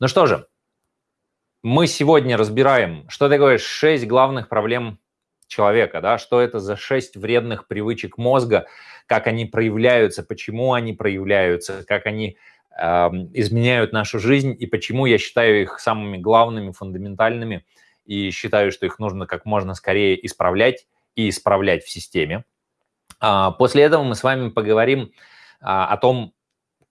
Ну что же, мы сегодня разбираем, что такое шесть главных проблем человека, да, что это за шесть вредных привычек мозга, как они проявляются, почему они проявляются, как они э, изменяют нашу жизнь и почему я считаю их самыми главными, фундаментальными и считаю, что их нужно как можно скорее исправлять и исправлять в системе. А, после этого мы с вами поговорим а, о том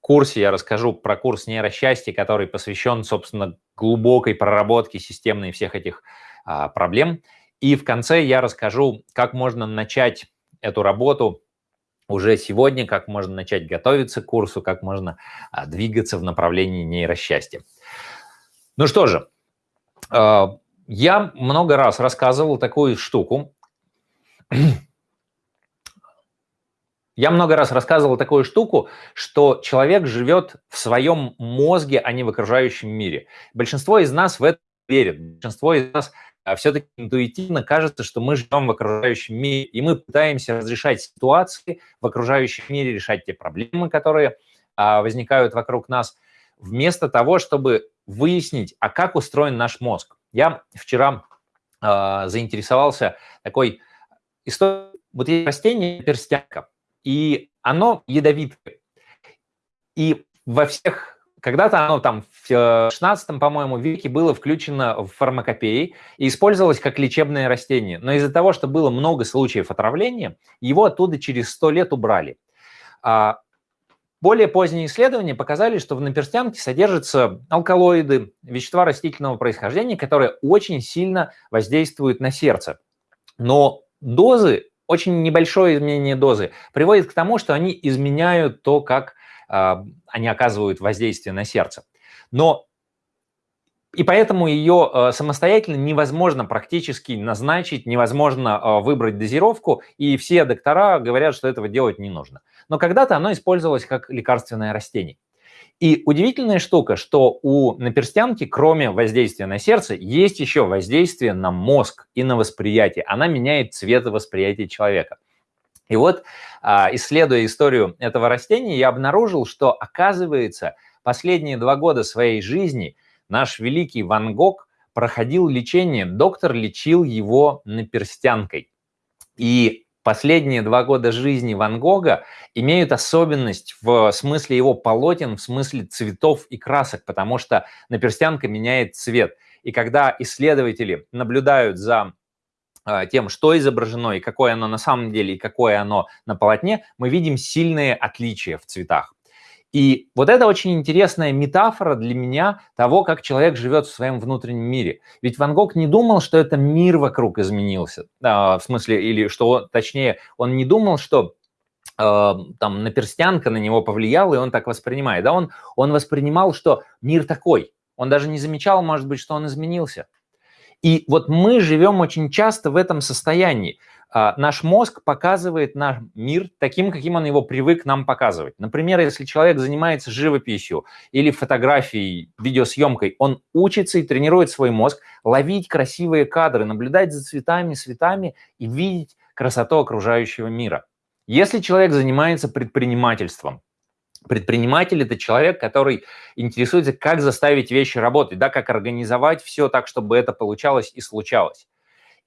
курсе, я расскажу про курс нейросчастья, который посвящен, собственно, глубокой проработке системной всех этих а, проблем. И в конце я расскажу, как можно начать эту работу уже сегодня, как можно начать готовиться к курсу, как можно двигаться в направлении нейросчастья. Ну что же, я много раз рассказывал такую штуку, я много раз рассказывал такую штуку, что человек живет в своем мозге, а не в окружающем мире. Большинство из нас в это верит. Большинство из нас а, все-таки интуитивно кажется, что мы живем в окружающем мире, и мы пытаемся разрешать ситуации в окружающем мире, решать те проблемы, которые а, возникают вокруг нас, вместо того, чтобы выяснить, а как устроен наш мозг. Я вчера а, заинтересовался такой историей. Вот есть растение перстянка и оно ядовитое. И во всех, когда-то оно там в 16 э, по-моему, веке было включено в фармакопеи и использовалось как лечебное растение. Но из-за того, что было много случаев отравления, его оттуда через 100 лет убрали. А более поздние исследования показали, что в наперстянке содержатся алкалоиды, вещества растительного происхождения, которые очень сильно воздействуют на сердце. Но дозы очень небольшое изменение дозы приводит к тому, что они изменяют то, как э, они оказывают воздействие на сердце. Но и поэтому ее э, самостоятельно невозможно практически назначить, невозможно э, выбрать дозировку, и все доктора говорят, что этого делать не нужно. Но когда-то оно использовалось как лекарственное растение. И удивительная штука, что у наперстянки, кроме воздействия на сердце, есть еще воздействие на мозг и на восприятие. Она меняет цвет восприятия человека. И вот, а, исследуя историю этого растения, я обнаружил, что, оказывается, последние два года своей жизни наш великий Ван Гог проходил лечение, доктор лечил его наперстянкой. И последние два года жизни Ван Гога имеют особенность в смысле его полотен, в смысле цветов и красок, потому что наперстянка меняет цвет. И когда исследователи наблюдают за а, тем, что изображено и какое оно на самом деле, и какое оно на полотне, мы видим сильные отличия в цветах. И вот это очень интересная метафора для меня того, как человек живет в своем внутреннем мире. Ведь Ван Гог не думал, что это мир вокруг изменился. А, в смысле, или что, точнее, он не думал, что э, там наперстянка на него повлияла, и он так воспринимает. Да, он, он воспринимал, что мир такой. Он даже не замечал, может быть, что он изменился. И вот мы живем очень часто в этом состоянии. А, наш мозг показывает наш мир таким, каким он его привык нам показывать. Например, если человек занимается живописью или фотографией, видеосъемкой, он учится и тренирует свой мозг ловить красивые кадры, наблюдать за цветами, цветами и видеть красоту окружающего мира. Если человек занимается предпринимательством, Предприниматель – это человек, который интересуется, как заставить вещи работать, да, как организовать все так, чтобы это получалось и случалось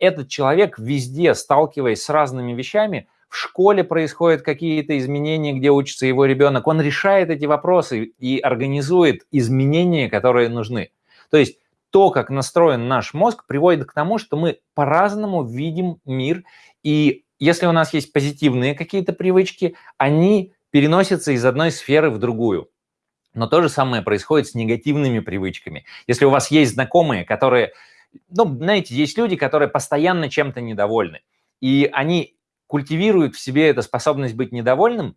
этот человек везде, сталкиваясь с разными вещами, в школе происходят какие-то изменения, где учится его ребенок, он решает эти вопросы и организует изменения, которые нужны. То есть то, как настроен наш мозг, приводит к тому, что мы по-разному видим мир, и если у нас есть позитивные какие-то привычки, они переносятся из одной сферы в другую. Но то же самое происходит с негативными привычками. Если у вас есть знакомые, которые ну, знаете, есть люди, которые постоянно чем-то недовольны, и они культивируют в себе эту способность быть недовольным,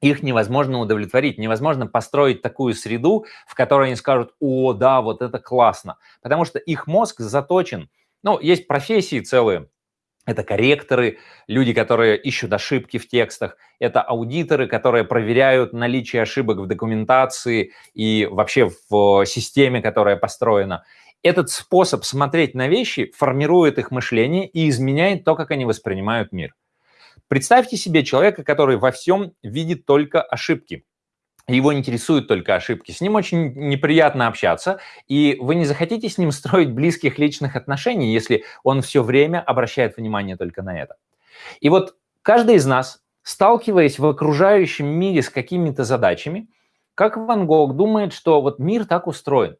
их невозможно удовлетворить, невозможно построить такую среду, в которой они скажут, о, да, вот это классно, потому что их мозг заточен, ну, есть профессии целые, это корректоры, люди, которые ищут ошибки в текстах. Это аудиторы, которые проверяют наличие ошибок в документации и вообще в системе, которая построена. Этот способ смотреть на вещи формирует их мышление и изменяет то, как они воспринимают мир. Представьте себе человека, который во всем видит только ошибки. его интересуют только ошибки, с ним очень неприятно общаться, и вы не захотите с ним строить близких личных отношений, если он все время обращает внимание только на это. И вот каждый из нас, сталкиваясь в окружающем мире с какими-то задачами, как Ван Гог думает, что вот мир так устроен.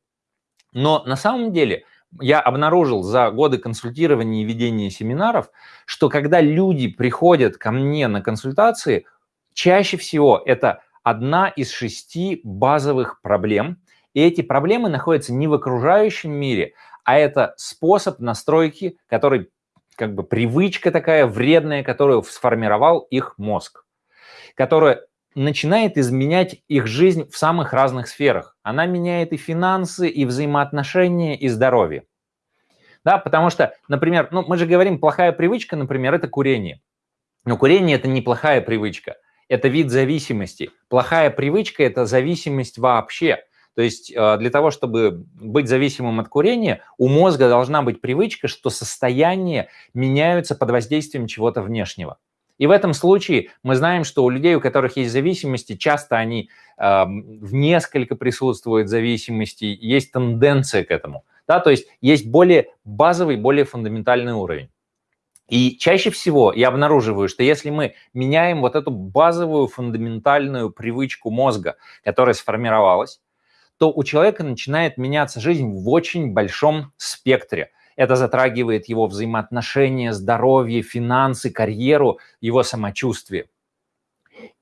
Но на самом деле я обнаружил за годы консультирования и ведения семинаров, что когда люди приходят ко мне на консультации, чаще всего это одна из шести базовых проблем. И эти проблемы находятся не в окружающем мире, а это способ настройки, который как бы привычка такая вредная, которую сформировал их мозг, которая начинает изменять их жизнь в самых разных сферах. Она меняет и финансы, и взаимоотношения, и здоровье. Да, потому что, например, ну, мы же говорим, плохая привычка, например, это курение. Но курение – это неплохая привычка, это вид зависимости. Плохая привычка – это зависимость вообще. То есть э, для того, чтобы быть зависимым от курения, у мозга должна быть привычка, что состояния меняются под воздействием чего-то внешнего. И в этом случае мы знаем, что у людей, у которых есть зависимости, часто они э, в несколько присутствуют зависимости, есть тенденция к этому. Да? То есть есть более базовый, более фундаментальный уровень. И чаще всего я обнаруживаю, что если мы меняем вот эту базовую фундаментальную привычку мозга, которая сформировалась, то у человека начинает меняться жизнь в очень большом спектре. Это затрагивает его взаимоотношения, здоровье, финансы, карьеру, его самочувствие.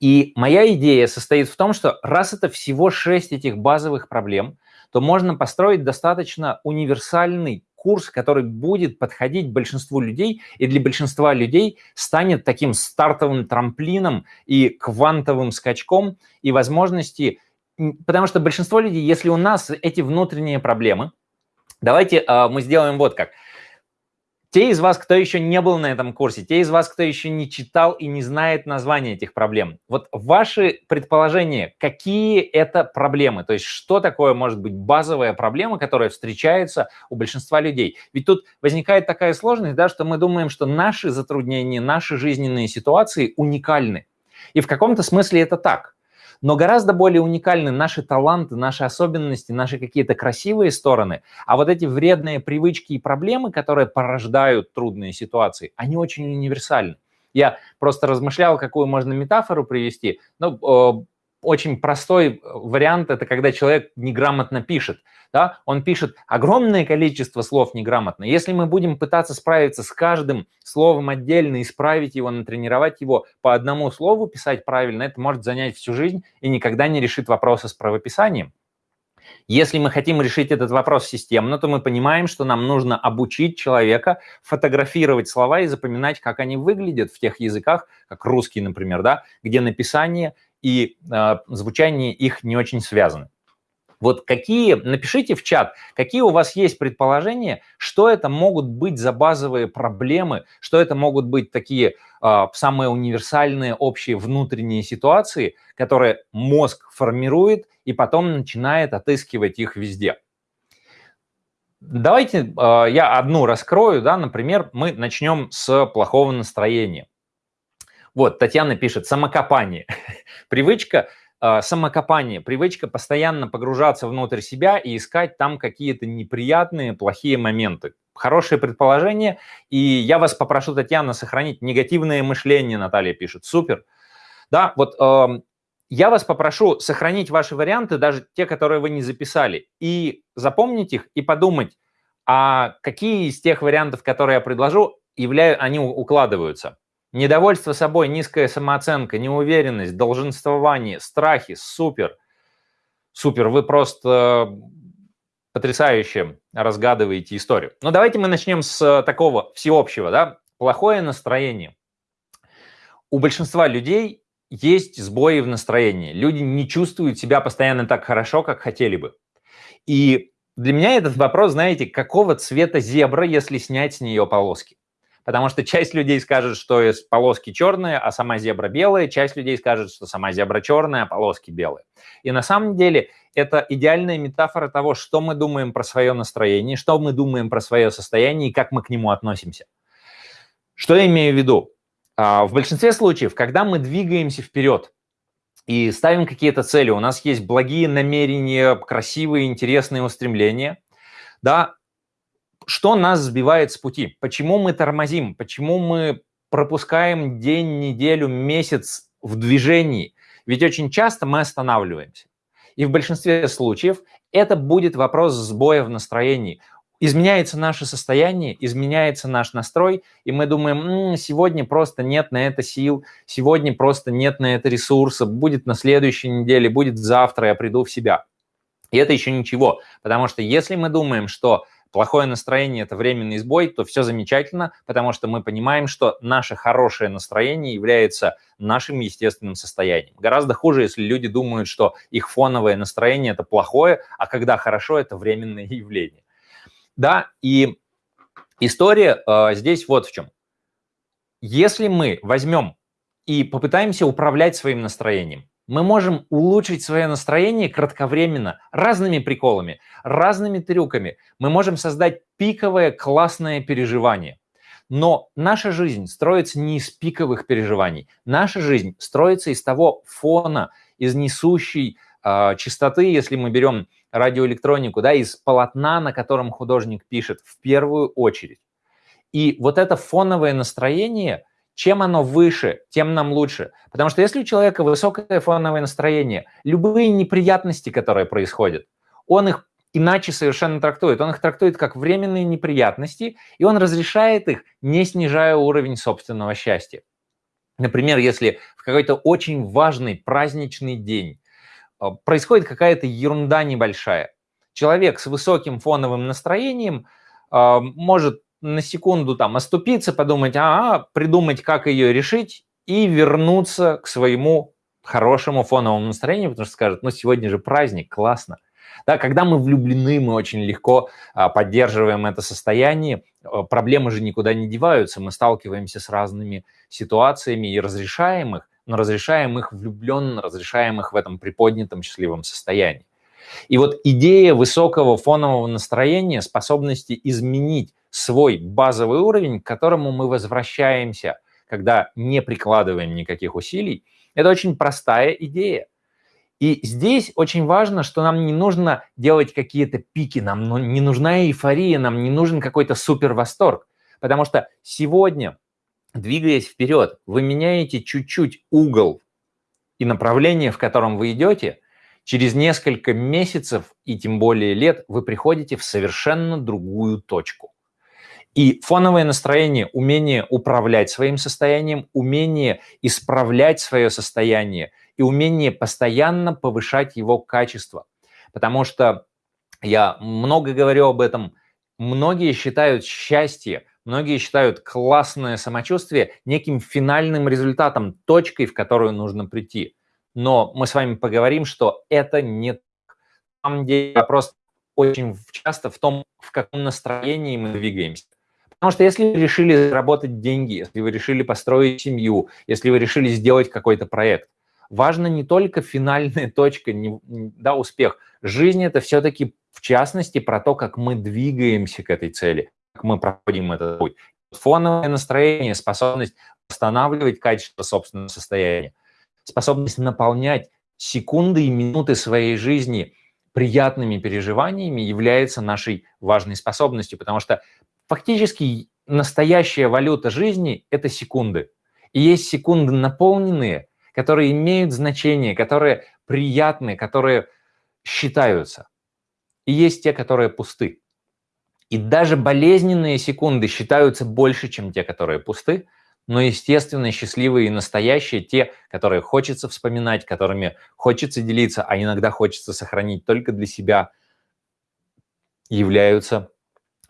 И моя идея состоит в том, что раз это всего шесть этих базовых проблем, то можно построить достаточно универсальный курс, который будет подходить большинству людей, и для большинства людей станет таким стартовым трамплином и квантовым скачком, и возможности, потому что большинство людей, если у нас эти внутренние проблемы, давайте э, мы сделаем вот как – те из вас, кто еще не был на этом курсе, те из вас, кто еще не читал и не знает названия этих проблем, вот ваши предположения, какие это проблемы, то есть что такое может быть базовая проблема, которая встречается у большинства людей. Ведь тут возникает такая сложность, да, что мы думаем, что наши затруднения, наши жизненные ситуации уникальны. И в каком-то смысле это так. Но гораздо более уникальны наши таланты, наши особенности, наши какие-то красивые стороны. А вот эти вредные привычки и проблемы, которые порождают трудные ситуации, они очень универсальны. Я просто размышлял, какую можно метафору привести. Ну, э, очень простой вариант – это когда человек неграмотно пишет да, он пишет огромное количество слов неграмотно. Если мы будем пытаться справиться с каждым словом отдельно, исправить его, натренировать его по одному слову, писать правильно, это может занять всю жизнь и никогда не решит вопросы с правописанием. Если мы хотим решить этот вопрос системно, то мы понимаем, что нам нужно обучить человека фотографировать слова и запоминать, как они выглядят в тех языках, как русский, например, да, где написание и э, звучание их не очень связаны. Вот какие, напишите в чат, какие у вас есть предположения, что это могут быть за базовые проблемы, что это могут быть такие э, самые универсальные общие внутренние ситуации, которые мозг формирует и потом начинает отыскивать их везде. Давайте э, я одну раскрою, да, например, мы начнем с плохого настроения. Вот, Татьяна пишет, самокопание. Привычка а, самокопание, привычка постоянно погружаться внутрь себя и искать там какие-то неприятные, плохие моменты. Хорошее предположение, и я вас попрошу, Татьяна, сохранить негативное мышление, Наталья пишет. Супер. Да, вот э, я вас попрошу сохранить ваши варианты, даже те, которые вы не записали, и запомнить их, и подумать, а какие из тех вариантов, которые я предложу, являю, они укладываются. Недовольство собой, низкая самооценка, неуверенность, долженствование, страхи. Супер. Супер. Вы просто потрясающе разгадываете историю. Но давайте мы начнем с такого всеобщего. Да? Плохое настроение. У большинства людей есть сбои в настроении. Люди не чувствуют себя постоянно так хорошо, как хотели бы. И для меня этот вопрос, знаете, какого цвета зебра, если снять с нее полоски? Потому что часть людей скажет, что полоски черные, а сама зебра белая, часть людей скажет, что сама зебра черная, а полоски белые. И на самом деле это идеальная метафора того, что мы думаем про свое настроение, что мы думаем про свое состояние и как мы к нему относимся. Что я имею в виду? А, в большинстве случаев, когда мы двигаемся вперед, и ставим какие-то цели, у нас есть благие намерения, красивые, интересные устремления, да, что нас сбивает с пути? Почему мы тормозим? Почему мы пропускаем день, неделю, месяц в движении? Ведь очень часто мы останавливаемся. И в большинстве случаев это будет вопрос сбоя в настроении. Изменяется наше состояние, изменяется наш настрой, и мы думаем, М, сегодня просто нет на это сил, сегодня просто нет на это ресурса, будет на следующей неделе, будет завтра, я приду в себя. И это еще ничего, потому что если мы думаем, что плохое настроение – это временный сбой, то все замечательно, потому что мы понимаем, что наше хорошее настроение является нашим естественным состоянием. Гораздо хуже, если люди думают, что их фоновое настроение – это плохое, а когда хорошо – это временное явление. Да, и история э, здесь вот в чем. Если мы возьмем и попытаемся управлять своим настроением, мы можем улучшить свое настроение кратковременно разными приколами, разными трюками. Мы можем создать пиковое классное переживание. Но наша жизнь строится не из пиковых переживаний. Наша жизнь строится из того фона, из несущей э, частоты, если мы берем радиоэлектронику, да, из полотна, на котором художник пишет в первую очередь. И вот это фоновое настроение – чем оно выше, тем нам лучше. Потому что если у человека высокое фоновое настроение, любые неприятности, которые происходят, он их иначе совершенно трактует. Он их трактует как временные неприятности, и он разрешает их, не снижая уровень собственного счастья. Например, если в какой-то очень важный праздничный день э, происходит какая-то ерунда небольшая, человек с высоким фоновым настроением э, может на секунду там оступиться, подумать, а, придумать, как ее решить и вернуться к своему хорошему фоновому настроению, потому что скажет, ну, сегодня же праздник, классно. Да, когда мы влюблены, мы очень легко а, поддерживаем это состояние. А, проблемы же никуда не деваются. Мы сталкиваемся с разными ситуациями и разрешаем их, но разрешаем их влюбленно, разрешаем их в этом приподнятом счастливом состоянии. И вот идея высокого фонового настроения, способности изменить свой базовый уровень, к которому мы возвращаемся, когда не прикладываем никаких усилий, это очень простая идея. И здесь очень важно, что нам не нужно делать какие-то пики, нам ну, не нужна эйфория, нам не нужен какой-то супер восторг. Потому что сегодня, двигаясь вперед, вы меняете чуть-чуть угол и направление, в котором вы идете, через несколько месяцев и тем более лет вы приходите в совершенно другую точку. И фоновое настроение, умение управлять своим состоянием, умение исправлять свое состояние и умение постоянно повышать его качество. Потому что я много говорю об этом, многие считают счастье, многие считают классное самочувствие неким финальным результатом, точкой, в которую нужно прийти. Но мы с вами поговорим, что это не так. На самом деле вопрос очень часто в том, в каком настроении мы двигаемся. Потому что если вы решили заработать деньги, если вы решили построить семью, если вы решили сделать какой-то проект, важно не только финальная точка, не, да, успех. Жизнь – это все-таки, в частности, про то, как мы двигаемся к этой цели, как мы проходим этот путь. Фоновое настроение, способность восстанавливать качество собственного состояния, способность наполнять секунды и минуты своей жизни приятными переживаниями является нашей важной способностью, потому что Фактически настоящая валюта жизни – это секунды. И есть секунды наполненные, которые имеют значение, которые приятны, которые считаются. И есть те, которые пусты. И даже болезненные секунды считаются больше, чем те, которые пусты, но, естественно, счастливые и настоящие, те, которые хочется вспоминать, которыми хочется делиться, а иногда хочется сохранить только для себя, являются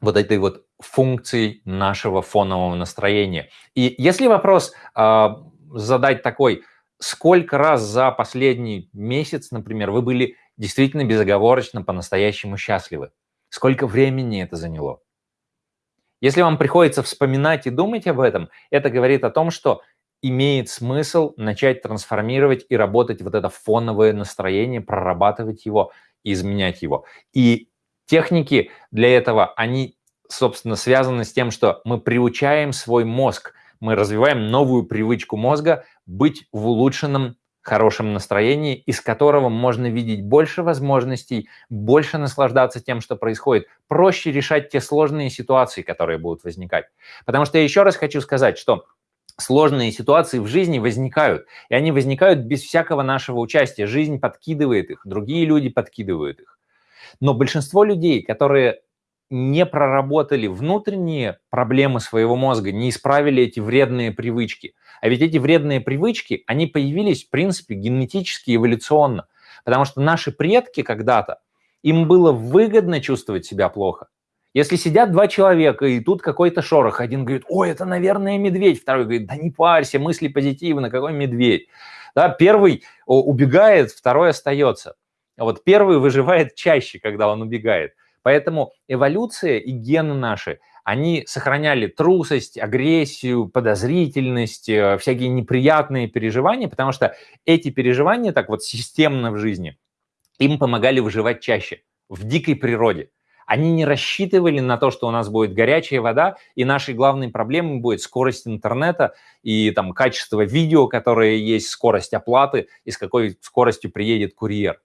вот этой вот функцией нашего фонового настроения. И если вопрос э, задать такой, сколько раз за последний месяц, например, вы были действительно безоговорочно по-настоящему счастливы? Сколько времени это заняло? Если вам приходится вспоминать и думать об этом, это говорит о том, что имеет смысл начать трансформировать и работать вот это фоновое настроение, прорабатывать его изменять его. И техники для этого, они собственно, связано с тем, что мы приучаем свой мозг, мы развиваем новую привычку мозга быть в улучшенном хорошем настроении, из которого можно видеть больше возможностей, больше наслаждаться тем, что происходит, проще решать те сложные ситуации, которые будут возникать. Потому что я еще раз хочу сказать, что сложные ситуации в жизни возникают, и они возникают без всякого нашего участия. Жизнь подкидывает их, другие люди подкидывают их. Но большинство людей, которые не проработали внутренние проблемы своего мозга, не исправили эти вредные привычки. А ведь эти вредные привычки, они появились, в принципе, генетически, эволюционно. Потому что наши предки когда-то, им было выгодно чувствовать себя плохо. Если сидят два человека, и тут какой-то шорох, один говорит, ой, это, наверное, медведь, второй говорит, да не парься, мысли позитивно, какой медведь. Да, первый убегает, второй остается. А вот первый выживает чаще, когда он убегает. Поэтому эволюция и гены наши, они сохраняли трусость, агрессию, подозрительность, э, всякие неприятные переживания, потому что эти переживания так вот системно в жизни, им помогали выживать чаще в дикой природе. Они не рассчитывали на то, что у нас будет горячая вода, и нашей главной проблемой будет скорость интернета и там качество видео, которое есть, скорость оплаты и с какой скоростью приедет курьер.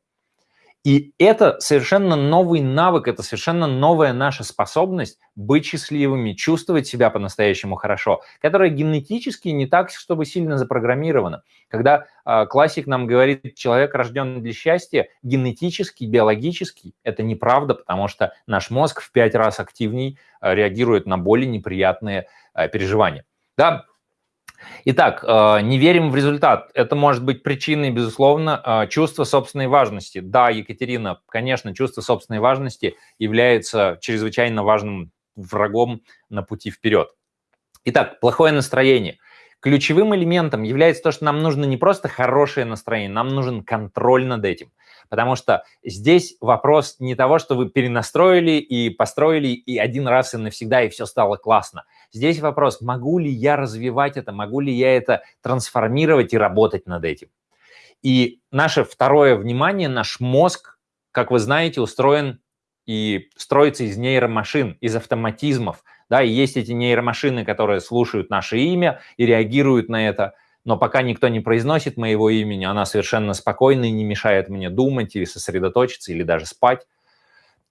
И это совершенно новый навык, это совершенно новая наша способность быть счастливыми, чувствовать себя по-настоящему хорошо, которая генетически не так, чтобы сильно запрограммирована. Когда э, классик нам говорит, человек рожден для счастья, генетически, биологически, это неправда, потому что наш мозг в пять раз активней э, реагирует на более неприятные э, переживания. Да, Итак, э, не верим в результат. Это может быть причиной, безусловно, э, чувства собственной важности. Да, Екатерина, конечно, чувство собственной важности является чрезвычайно важным врагом на пути вперед. Итак, плохое настроение. Ключевым элементом является то, что нам нужно не просто хорошее настроение, нам нужен контроль над этим. Потому что здесь вопрос не того, что вы перенастроили и построили и один раз и навсегда, и все стало классно. Здесь вопрос, могу ли я развивать это, могу ли я это трансформировать и работать над этим. И наше второе внимание, наш мозг, как вы знаете, устроен и строится из нейромашин, из автоматизмов. Да, и есть эти нейромашины, которые слушают наше имя и реагируют на это – но пока никто не произносит моего имени, она совершенно спокойна и не мешает мне думать или сосредоточиться, или даже спать.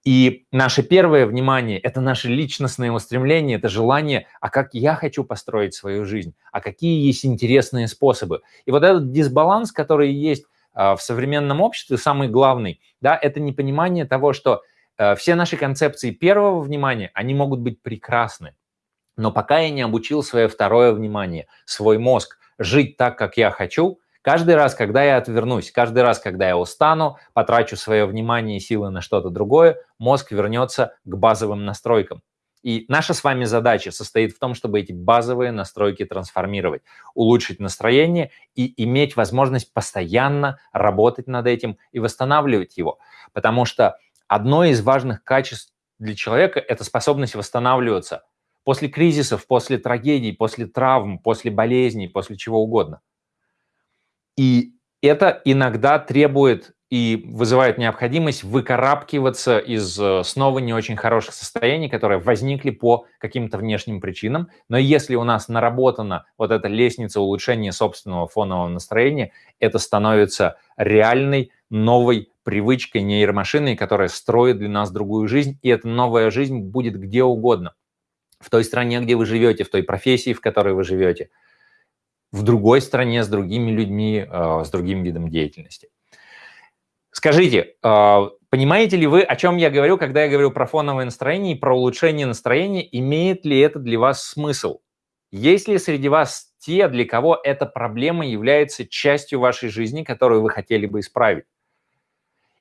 И наше первое внимание – это наше личностное устремление, это желание, а как я хочу построить свою жизнь, а какие есть интересные способы. И вот этот дисбаланс, который есть а, в современном обществе, самый главный, да, это непонимание того, что а, все наши концепции первого внимания, они могут быть прекрасны, но пока я не обучил свое второе внимание, свой мозг, жить так, как я хочу, каждый раз, когда я отвернусь, каждый раз, когда я устану, потрачу свое внимание и силы на что-то другое, мозг вернется к базовым настройкам. И наша с вами задача состоит в том, чтобы эти базовые настройки трансформировать, улучшить настроение и иметь возможность постоянно работать над этим и восстанавливать его. Потому что одно из важных качеств для человека – это способность восстанавливаться после кризисов, после трагедий, после травм, после болезней, после чего угодно. И это иногда требует и вызывает необходимость выкарабкиваться из э, снова не очень хороших состояний, которые возникли по каким-то внешним причинам. Но если у нас наработана вот эта лестница улучшения собственного фонового настроения, это становится реальной новой привычкой нейромашиной, которая строит для нас другую жизнь, и эта новая жизнь будет где угодно – в той стране, где вы живете, в той профессии, в которой вы живете, в другой стране с другими людьми, э, с другим видом деятельности. Скажите, э, понимаете ли вы, о чем я говорю, когда я говорю про фоновое настроение и про улучшение настроения, имеет ли это для вас смысл? Есть ли среди вас те, для кого эта проблема является частью вашей жизни, которую вы хотели бы исправить?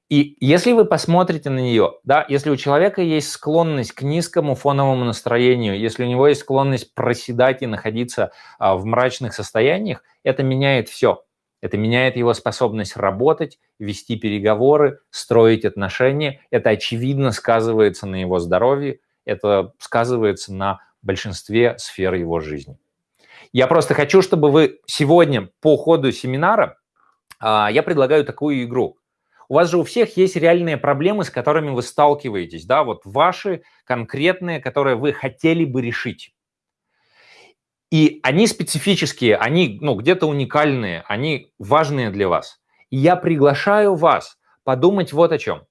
И если вы посмотрите на нее, да, если у человека есть склонность к низкому фоновому настроению, если у него есть склонность проседать и находиться а, в мрачных состояниях, это меняет все. Это меняет его способность работать, вести переговоры, строить отношения. Это очевидно сказывается на его здоровье, это сказывается на большинстве сфер его жизни. Я просто хочу, чтобы вы сегодня по ходу семинара, а, я предлагаю такую игру – у вас же у всех есть реальные проблемы, с которыми вы сталкиваетесь, да, вот ваши конкретные, которые вы хотели бы решить. И они специфические, они ну, где-то уникальные, они важные для вас. И я приглашаю вас подумать вот о чем.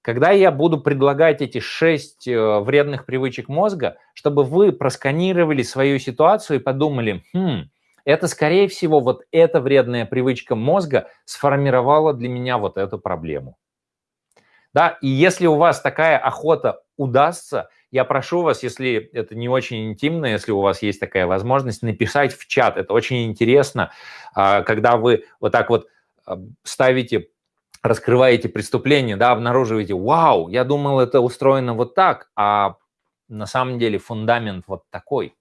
Когда я буду предлагать эти шесть э, вредных привычек мозга, чтобы вы просканировали свою ситуацию и подумали, хм, это, скорее всего, вот эта вредная привычка мозга сформировала для меня вот эту проблему. Да, и если у вас такая охота удастся, я прошу вас, если это не очень интимно, если у вас есть такая возможность, написать в чат. Это очень интересно, а, когда вы вот так вот а, ставите раскрываете преступление, да, обнаруживаете, вау, я думал, это устроено вот так, а на самом деле фундамент вот такой.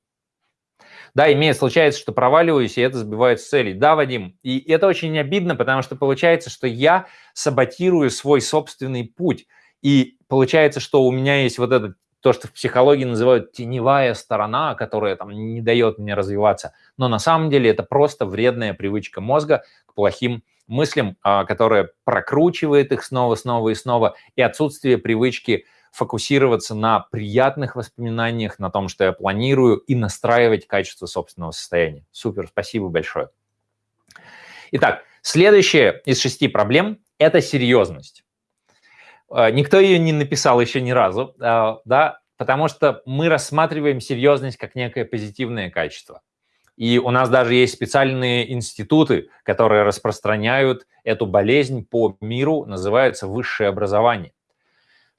Да, имеет, случается, что проваливаюсь, и это сбивает с целей. Да, Вадим, и это очень обидно, потому что получается, что я саботирую свой собственный путь. И получается, что у меня есть вот этот то, что в психологии называют теневая сторона, которая там не дает мне развиваться. Но на самом деле это просто вредная привычка мозга к плохим мыслям, а, которая прокручивает их снова, снова и снова, и отсутствие привычки фокусироваться на приятных воспоминаниях, на том, что я планирую, и настраивать качество собственного состояния. Супер, спасибо большое. Итак, следующая из шести проблем – это серьезность. А, никто ее не написал еще ни разу, а, да, потому что мы рассматриваем серьезность как некое позитивное качество. И у нас даже есть специальные институты, которые распространяют эту болезнь по миру, называется высшее образование.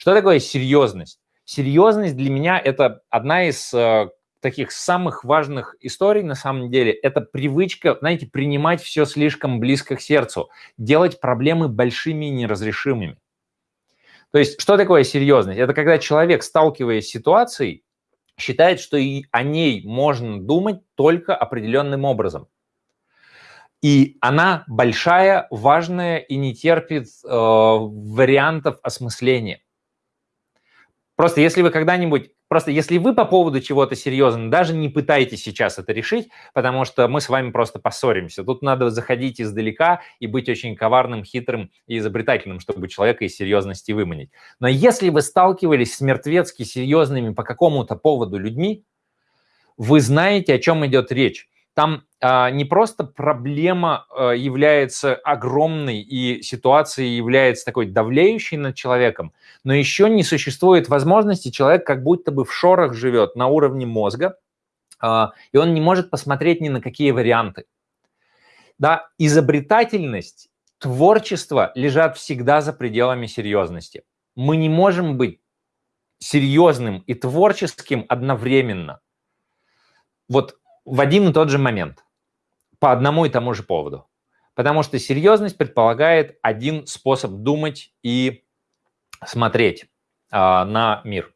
Что такое серьезность? Серьезность для меня это одна из э, таких самых важных историй на самом деле. Это привычка, знаете, принимать все слишком близко к сердцу, делать проблемы большими и неразрешимыми. То есть, что такое серьезность? Это когда человек, сталкиваясь с ситуацией, считает, что и о ней можно думать только определенным образом. И она большая, важная и не терпит э, вариантов осмысления. Просто если вы когда-нибудь, просто если вы по поводу чего-то серьезно, даже не пытайтесь сейчас это решить, потому что мы с вами просто поссоримся. Тут надо заходить издалека и быть очень коварным, хитрым и изобретательным, чтобы человека из серьезности выманить. Но если вы сталкивались с мертвецки серьезными по какому-то поводу людьми, вы знаете, о чем идет речь там а, не просто проблема а, является огромной и ситуация является такой давлеющей над человеком, но еще не существует возможности, человек как будто бы в шорах живет на уровне мозга, а, и он не может посмотреть ни на какие варианты. Да, изобретательность, творчество лежат всегда за пределами серьезности. Мы не можем быть серьезным и творческим одновременно. Вот в один и тот же момент по одному и тому же поводу. Потому что серьезность предполагает один способ думать и смотреть э, на мир.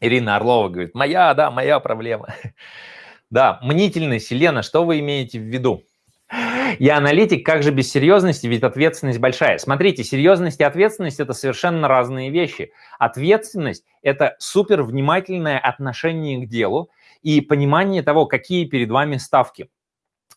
Ирина Орлова говорит, моя, да, моя проблема. Да, мнительность, Елена, что вы имеете в виду? Я аналитик, как же без серьезности, ведь ответственность большая. Смотрите, серьезность и ответственность – это совершенно разные вещи. Ответственность – это супер внимательное отношение к делу, и понимание того, какие перед вами ставки.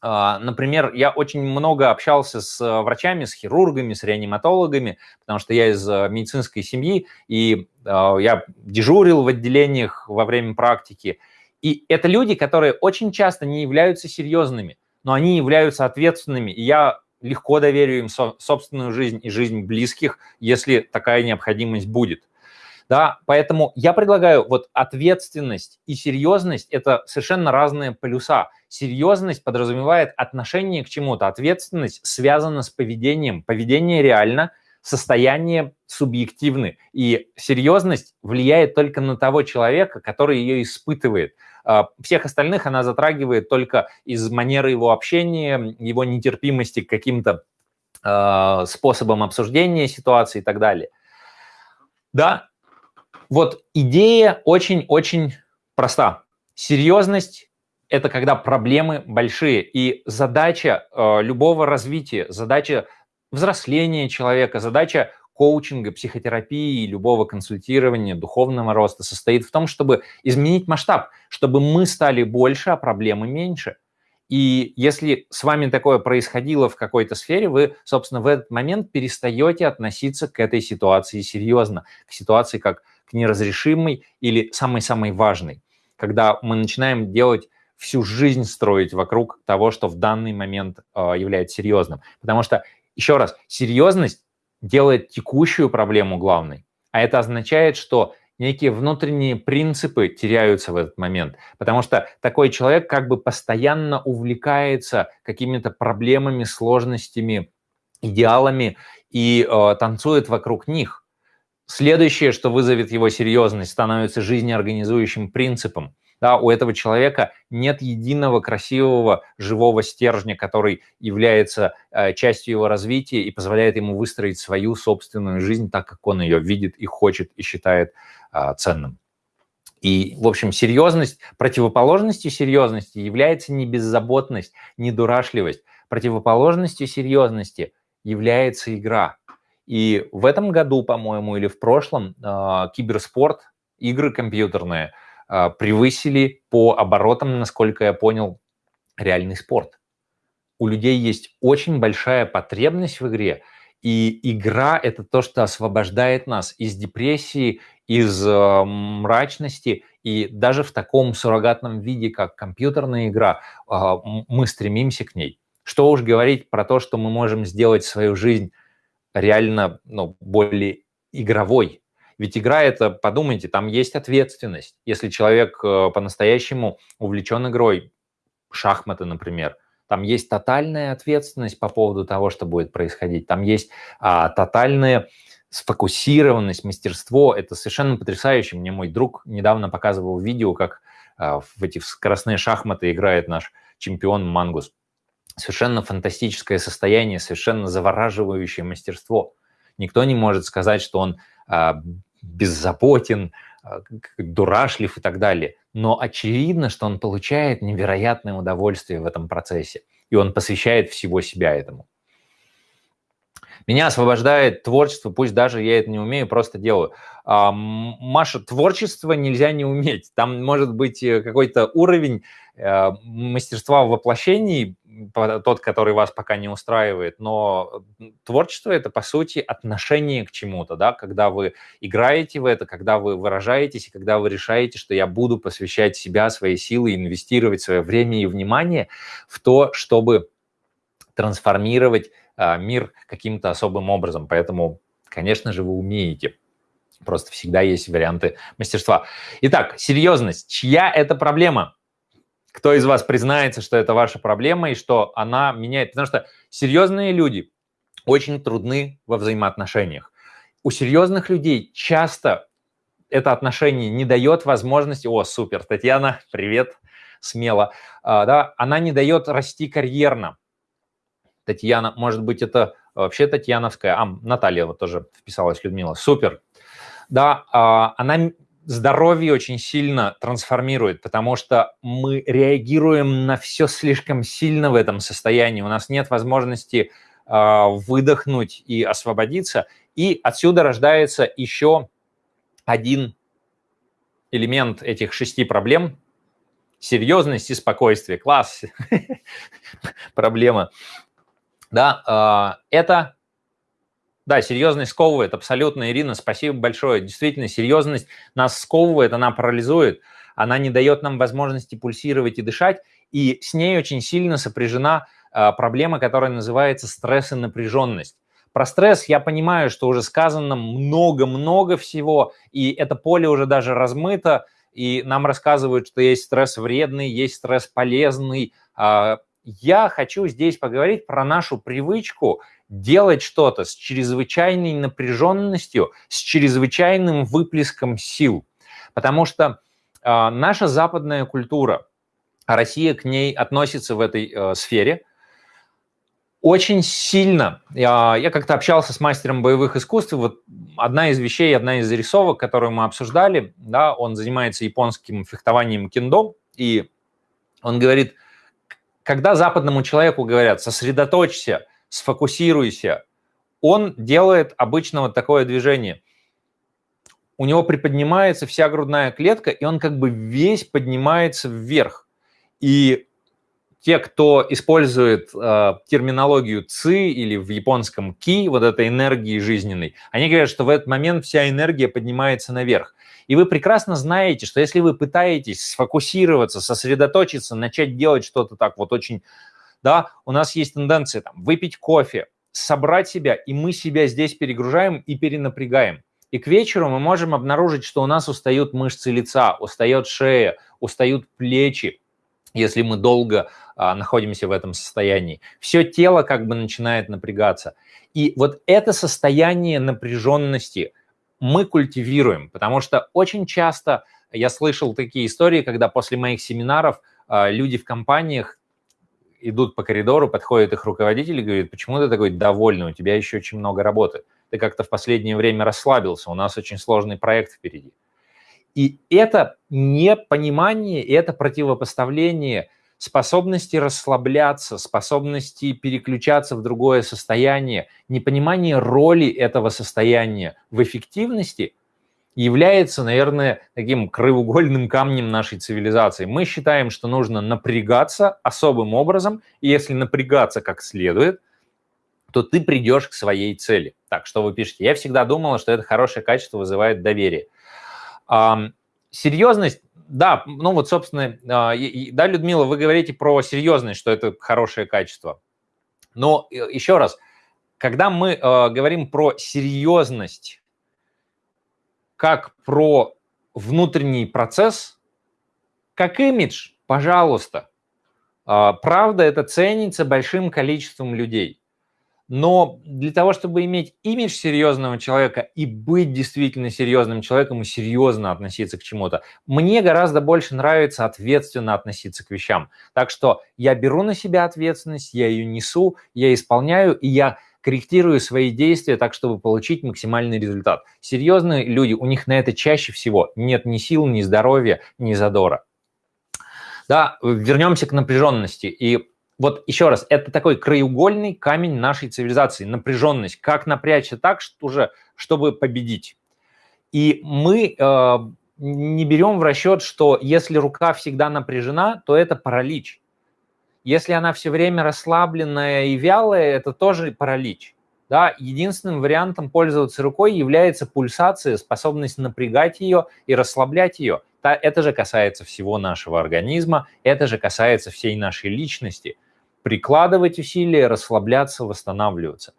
А, например, я очень много общался с э, врачами, с хирургами, с реаниматологами, потому что я из э, медицинской семьи, и а, я дежурил в отделениях во время практики. И это люди, которые очень часто не являются серьезными, но они являются ответственными. И я легко доверю им собственную жизнь и жизнь близких, если такая необходимость будет. Да, поэтому я предлагаю вот ответственность и серьезность – это совершенно разные полюса. Серьезность подразумевает отношение к чему-то, ответственность связана с поведением. Поведение реально, состояние субъективны. И серьезность влияет только на того человека, который ее испытывает. А, всех остальных она затрагивает только из манеры его общения, его нетерпимости к каким-то э, способам обсуждения ситуации и так далее. Да, вот идея очень-очень проста. Серьезность – это когда проблемы большие, и задача э, любого развития, задача взросления человека, задача коучинга, психотерапии, любого консультирования, духовного роста состоит в том, чтобы изменить масштаб, чтобы мы стали больше, а проблемы меньше. И если с вами такое происходило в какой-то сфере, вы, собственно, в этот момент перестаете относиться к этой ситуации серьезно, к ситуации как к неразрешимой или самой-самой важной, когда мы начинаем делать всю жизнь строить вокруг того, что в данный момент э, является серьезным. Потому что, еще раз, серьезность делает текущую проблему главной. А это означает, что некие внутренние принципы теряются в этот момент, потому что такой человек как бы постоянно увлекается какими-то проблемами, сложностями, идеалами и э, танцует вокруг них. Следующее, что вызовет его серьезность, становится жизнеорганизующим принципом. Да, у этого человека нет единого красивого живого стержня, который является э, частью его развития и позволяет ему выстроить свою собственную жизнь так, как он ее видит и хочет и считает э, ценным. И, в общем, серьезность, противоположностью серьезности является не беззаботность, не дурашливость. Противоположностью серьезности является игра. И в этом году, по-моему, или в прошлом, э, киберспорт, игры компьютерные – а, превысили по оборотам, насколько я понял, реальный спорт. У людей есть очень большая потребность в игре, и игра – это то, что освобождает нас из депрессии, из э, мрачности, и даже в таком суррогатном виде, как компьютерная игра, э, мы стремимся к ней. Что уж говорить про то, что мы можем сделать свою жизнь реально ну, более игровой, ведь игра это, подумайте, там есть ответственность. Если человек э, по-настоящему увлечен игрой, шахматы, например, там есть тотальная ответственность по поводу того, что будет происходить. Там есть а, тотальная сфокусированность, мастерство. Это совершенно потрясающе. Мне мой друг недавно показывал видео, как а, в эти скоростные шахматы играет наш чемпион Мангус. Совершенно фантастическое состояние, совершенно завораживающее мастерство. Никто не может сказать, что он а, беззаботен, а, дурашлив и так далее. Но очевидно, что он получает невероятное удовольствие в этом процессе, и он посвящает всего себя этому. Меня освобождает творчество, пусть даже я это не умею, просто делаю. А, Маша, творчество нельзя не уметь. Там может быть э, какой-то уровень э, мастерства в воплощении, тот, который вас пока не устраивает, но творчество – это, по сути, отношение к чему-то, да, когда вы играете в это, когда вы выражаетесь, и когда вы решаете, что я буду посвящать себя, свои силы, инвестировать свое время и внимание в то, чтобы трансформировать мир каким-то особым образом. Поэтому, конечно же, вы умеете. Просто всегда есть варианты мастерства. Итак, серьезность. Чья это проблема? Кто из вас признается, что это ваша проблема и что она меняет? Потому что серьезные люди очень трудны во взаимоотношениях. У серьезных людей часто это отношение не дает возможности... О, супер, Татьяна, привет, смело. А, да, она не дает расти карьерно. Татьяна, может быть, это вообще Татьяновская. А, Наталья вот тоже вписалась, Людмила. Супер. Да, а, она здоровье очень сильно трансформирует, потому что мы реагируем на все слишком сильно в этом состоянии. У нас нет возможности э, выдохнуть и освободиться. И отсюда рождается еще один элемент этих шести проблем – серьезность и спокойствие. Класс, проблема. Да, э, это да, серьезность сковывает, абсолютно, Ирина, спасибо большое. Действительно, серьезность нас сковывает, она парализует, она не дает нам возможности пульсировать и дышать, и с ней очень сильно сопряжена э, проблема, которая называется стресс и напряженность. Про стресс я понимаю, что уже сказано много-много всего, и это поле уже даже размыто, и нам рассказывают, что есть стресс вредный, есть стресс полезный. Я хочу здесь поговорить про нашу привычку делать что-то с чрезвычайной напряженностью, с чрезвычайным выплеском сил. Потому что э, наша западная культура, Россия к ней относится в этой э, сфере, очень сильно. Я, я как-то общался с мастером боевых искусств, вот одна из вещей, одна из зарисовок, которую мы обсуждали, да, он занимается японским фехтованием кендо, и он говорит, когда западному человеку говорят, сосредоточься, сфокусируйся. Он делает обычно вот такое движение. У него приподнимается вся грудная клетка, и он как бы весь поднимается вверх. И те, кто использует э, терминологию ЦИ или в японском ки, вот этой энергии жизненной, они говорят, что в этот момент вся энергия поднимается наверх. И вы прекрасно знаете, что если вы пытаетесь сфокусироваться, сосредоточиться, начать делать что-то так вот очень, да, у нас есть тенденция там выпить кофе, собрать себя, и мы себя здесь перегружаем и перенапрягаем. И к вечеру мы можем обнаружить, что у нас устают мышцы лица, устает шея, устают плечи, если мы долго а, находимся в этом состоянии. Все тело как бы начинает напрягаться. И вот это состояние напряженности мы культивируем, потому что очень часто я слышал такие истории, когда после моих семинаров а, люди в компаниях идут по коридору, подходит их руководитель и говорит, почему ты такой довольный, у тебя еще очень много работы. Ты как-то в последнее время расслабился, у нас очень сложный проект впереди. И это непонимание, и это противопоставление способности расслабляться, способности переключаться в другое состояние, непонимание роли этого состояния в эффективности является, наверное, таким краеугольным камнем нашей цивилизации. Мы считаем, что нужно напрягаться особым образом, и если напрягаться как следует, то ты придешь к своей цели. Так, что вы пишете? Я всегда думала, что это хорошее качество вызывает доверие. Серьезность, да, ну вот, собственно, а, да, Людмила, вы говорите про серьезность, что это хорошее качество. Но э, еще раз, когда мы а, говорим про серьезность как про внутренний процесс, как имидж, пожалуйста. А, правда, это ценится большим количеством людей. Но для того, чтобы иметь имидж серьезного человека и быть действительно серьезным человеком и серьезно относиться к чему-то, мне гораздо больше нравится ответственно относиться к вещам. Так что я беру на себя ответственность, я ее несу, я исполняю, и я корректирую свои действия так, чтобы получить максимальный результат. Серьезные люди, у них на это чаще всего нет ни сил, ни здоровья, ни задора. Да, вернемся к напряженности. И вот еще раз, это такой краеугольный камень нашей цивилизации, напряженность. Как напрячься так, что уже, чтобы победить. И мы э, не берем в расчет, что если рука всегда напряжена, то это паралич. Если она все время расслабленная и вялая, это тоже паралич. Да, единственным вариантом пользоваться рукой является пульсация, способность напрягать ее и расслаблять ее. Это же касается всего нашего организма, это же касается всей нашей личности – прикладывать усилия, расслабляться, восстанавливаться.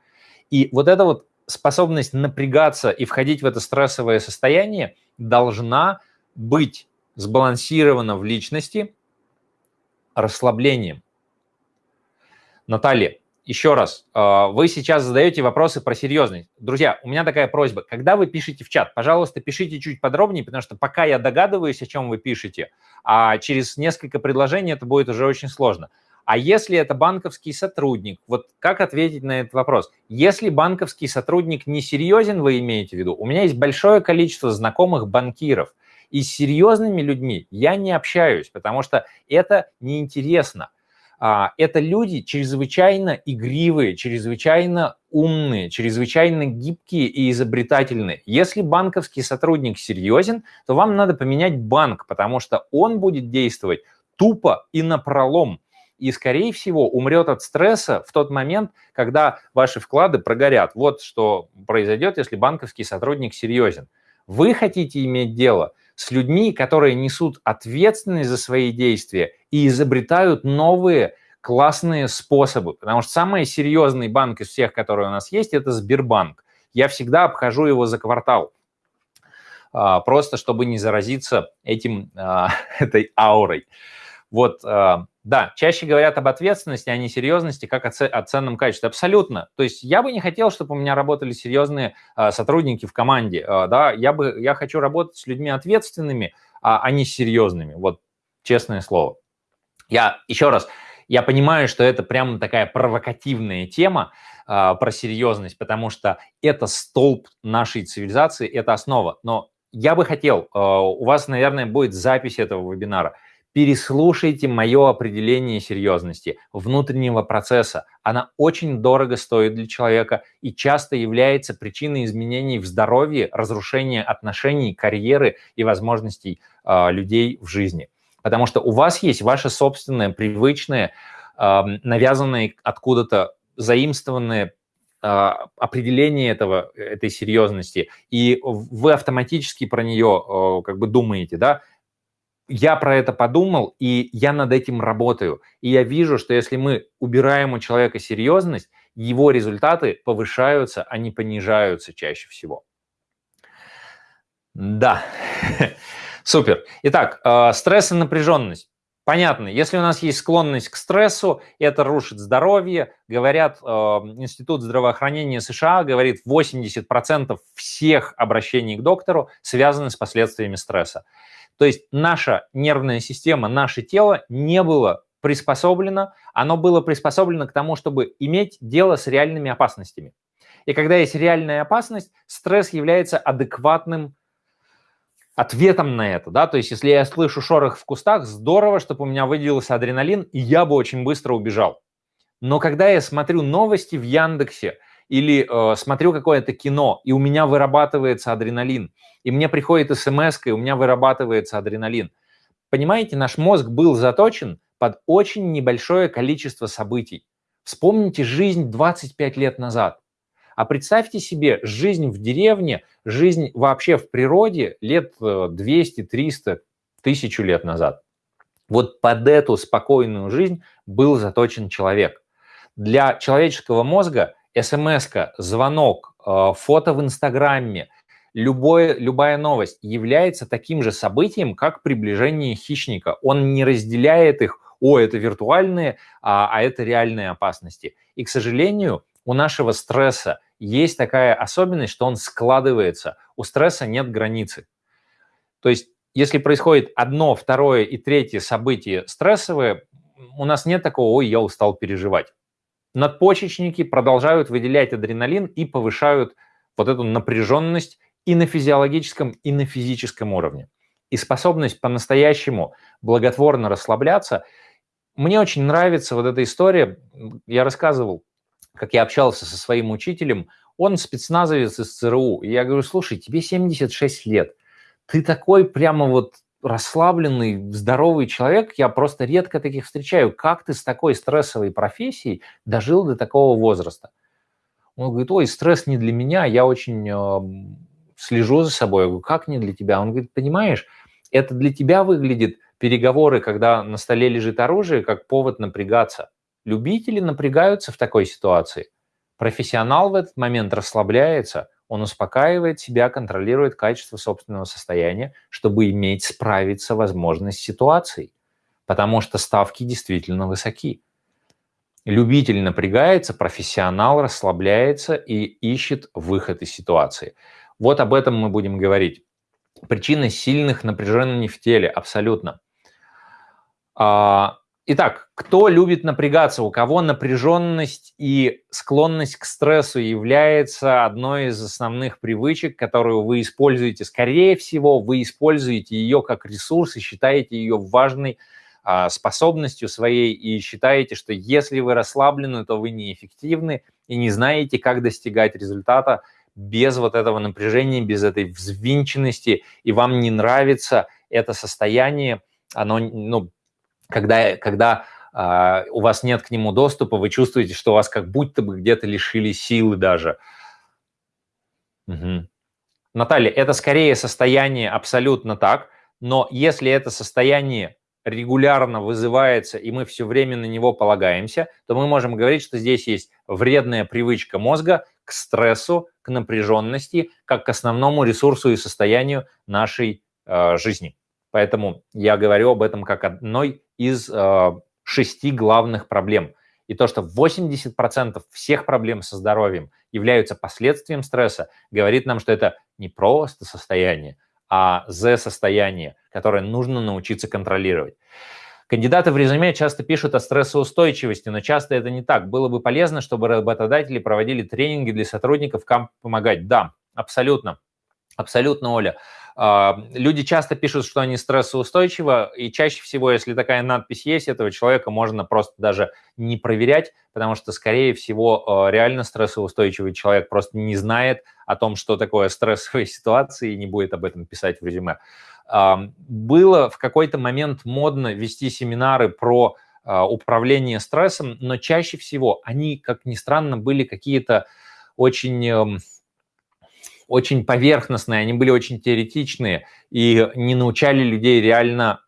И вот эта вот способность напрягаться и входить в это стрессовое состояние должна быть сбалансирована в личности расслаблением. Наталья, еще раз, а, вы сейчас задаете вопросы про серьезность. Друзья, у меня такая просьба. Когда вы пишете в чат, пожалуйста, пишите чуть подробнее, потому что пока я догадываюсь, о чем вы пишете, а через несколько предложений это будет уже очень сложно. А если это банковский сотрудник, вот как ответить на этот вопрос? Если банковский сотрудник несерьезен, вы имеете в виду, у меня есть большое количество знакомых банкиров, и с серьезными людьми я не общаюсь, потому что это неинтересно. А, это люди чрезвычайно игривые, чрезвычайно умные, чрезвычайно гибкие и изобретательные. Если банковский сотрудник серьезен, то вам надо поменять банк, потому что он будет действовать тупо и напролом и, скорее всего, умрет от стресса в тот момент, когда ваши вклады прогорят. Вот что произойдет, если банковский сотрудник серьезен. Вы хотите иметь дело с людьми, которые несут ответственность за свои действия и изобретают новые классные способы. Потому что самый серьезный банк из всех, которые у нас есть, это Сбербанк. Я всегда обхожу его за квартал а, просто чтобы не заразиться этим, а, этой аурой. Вот а, да, чаще говорят об ответственности, а не серьезности, как о, о ценном качестве. Абсолютно. То есть я бы не хотел, чтобы у меня работали серьезные э, сотрудники в команде. Э, да, я бы я хочу работать с людьми ответственными, а, а не серьезными. Вот честное слово. Я еще раз, я понимаю, что это прямо такая провокативная тема э, про серьезность, потому что это столб нашей цивилизации, это основа. Но я бы хотел, э, у вас, наверное, будет запись этого вебинара – переслушайте мое определение серьезности внутреннего процесса. Она очень дорого стоит для человека и часто является причиной изменений в здоровье, разрушения отношений, карьеры и возможностей э, людей в жизни. Потому что у вас есть ваше собственное, привычное, э, навязанное откуда-то, заимствованное определение этого, этой серьезности, и вы автоматически про нее как бы думаете, да, я про это подумал, и я над этим работаю. И я вижу, что если мы убираем у человека серьезность, его результаты повышаются, а не понижаются чаще всего. Да, супер. Итак, э, стресс и напряженность. Понятно, если у нас есть склонность к стрессу, это рушит здоровье. Говорят, э, Институт здравоохранения США говорит, 80% всех обращений к доктору связаны с последствиями стресса. То есть наша нервная система, наше тело не было приспособлено, оно было приспособлено к тому, чтобы иметь дело с реальными опасностями. И когда есть реальная опасность, стресс является адекватным ответом на это, да, то есть если я слышу шорох в кустах, здорово, чтобы у меня выделился адреналин, и я бы очень быстро убежал. Но когда я смотрю новости в Яндексе или э, смотрю какое-то кино, и у меня вырабатывается адреналин, и мне приходит смс, и у меня вырабатывается адреналин. Понимаете, наш мозг был заточен под очень небольшое количество событий. Вспомните жизнь 25 лет назад. А представьте себе жизнь в деревне, жизнь вообще в природе лет 200, 300, тысячу лет назад. Вот под эту спокойную жизнь был заточен человек. Для человеческого мозга смс звонок, э, фото в Инстаграме, любое, любая новость является таким же событием, как приближение хищника. Он не разделяет их, о, это виртуальные, а, а это реальные опасности. И, к сожалению, у нашего стресса есть такая особенность, что он складывается. У стресса нет границы. То есть, если происходит одно, второе и третье событие стрессовое, у нас нет такого, ой, я устал переживать. Надпочечники продолжают выделять адреналин и повышают вот эту напряженность и на физиологическом, и на физическом уровне. И способность по-настоящему благотворно расслабляться. Мне очень нравится вот эта история. Я рассказывал как я общался со своим учителем, он спецназовец из ЦРУ. И я говорю, слушай, тебе 76 лет, ты такой прямо вот расслабленный, здоровый человек, я просто редко таких встречаю. Как ты с такой стрессовой профессией дожил до такого возраста? Он говорит, ой, стресс не для меня, я очень э, слежу за собой. Я говорю, как не для тебя? Он говорит, понимаешь, это для тебя выглядит переговоры, когда на столе лежит оружие, как повод напрягаться. Любители напрягаются в такой ситуации. Профессионал в этот момент расслабляется, он успокаивает себя, контролирует качество собственного состояния, чтобы иметь справиться возможность с ситуацией, потому что ставки действительно высоки. Любитель напрягается, профессионал расслабляется и ищет выход из ситуации. Вот об этом мы будем говорить. Причины сильных напряжений в теле, абсолютно. А, Итак, кто любит напрягаться, у кого напряженность и склонность к стрессу является одной из основных привычек, которую вы используете, скорее всего, вы используете ее как ресурс и считаете ее важной а, способностью своей и считаете, что если вы расслаблены, то вы неэффективны и не знаете, как достигать результата без вот этого напряжения, без этой взвинченности, и вам не нравится это состояние, оно, ну, когда, когда э, у вас нет к нему доступа, вы чувствуете, что вас как будто бы где-то лишили силы даже. Угу. Наталья, это скорее состояние абсолютно так, но если это состояние регулярно вызывается, и мы все время на него полагаемся, то мы можем говорить, что здесь есть вредная привычка мозга к стрессу, к напряженности, как к основному ресурсу и состоянию нашей э, жизни. Поэтому я говорю об этом как одной из э, шести главных проблем. И то, что 80% всех проблем со здоровьем являются последствием стресса, говорит нам, что это не просто состояние, а Z-состояние, которое нужно научиться контролировать. Кандидаты в резюме часто пишут о стрессоустойчивости, но часто это не так. Было бы полезно, чтобы работодатели проводили тренинги для сотрудников, как помогать. Да, абсолютно. Абсолютно, Оля. А, люди часто пишут, что они стрессоустойчивы, и чаще всего, если такая надпись есть, этого человека можно просто даже не проверять, потому что, скорее всего, а, реально стрессоустойчивый человек просто не знает о том, что такое стрессовая ситуация, и не будет об этом писать в резюме. А, было в какой-то момент модно вести семинары про управление стрессом, но чаще всего они, как ни странно, были какие-то очень, эм, очень поверхностные, они были очень теоретичные и не научали людей реально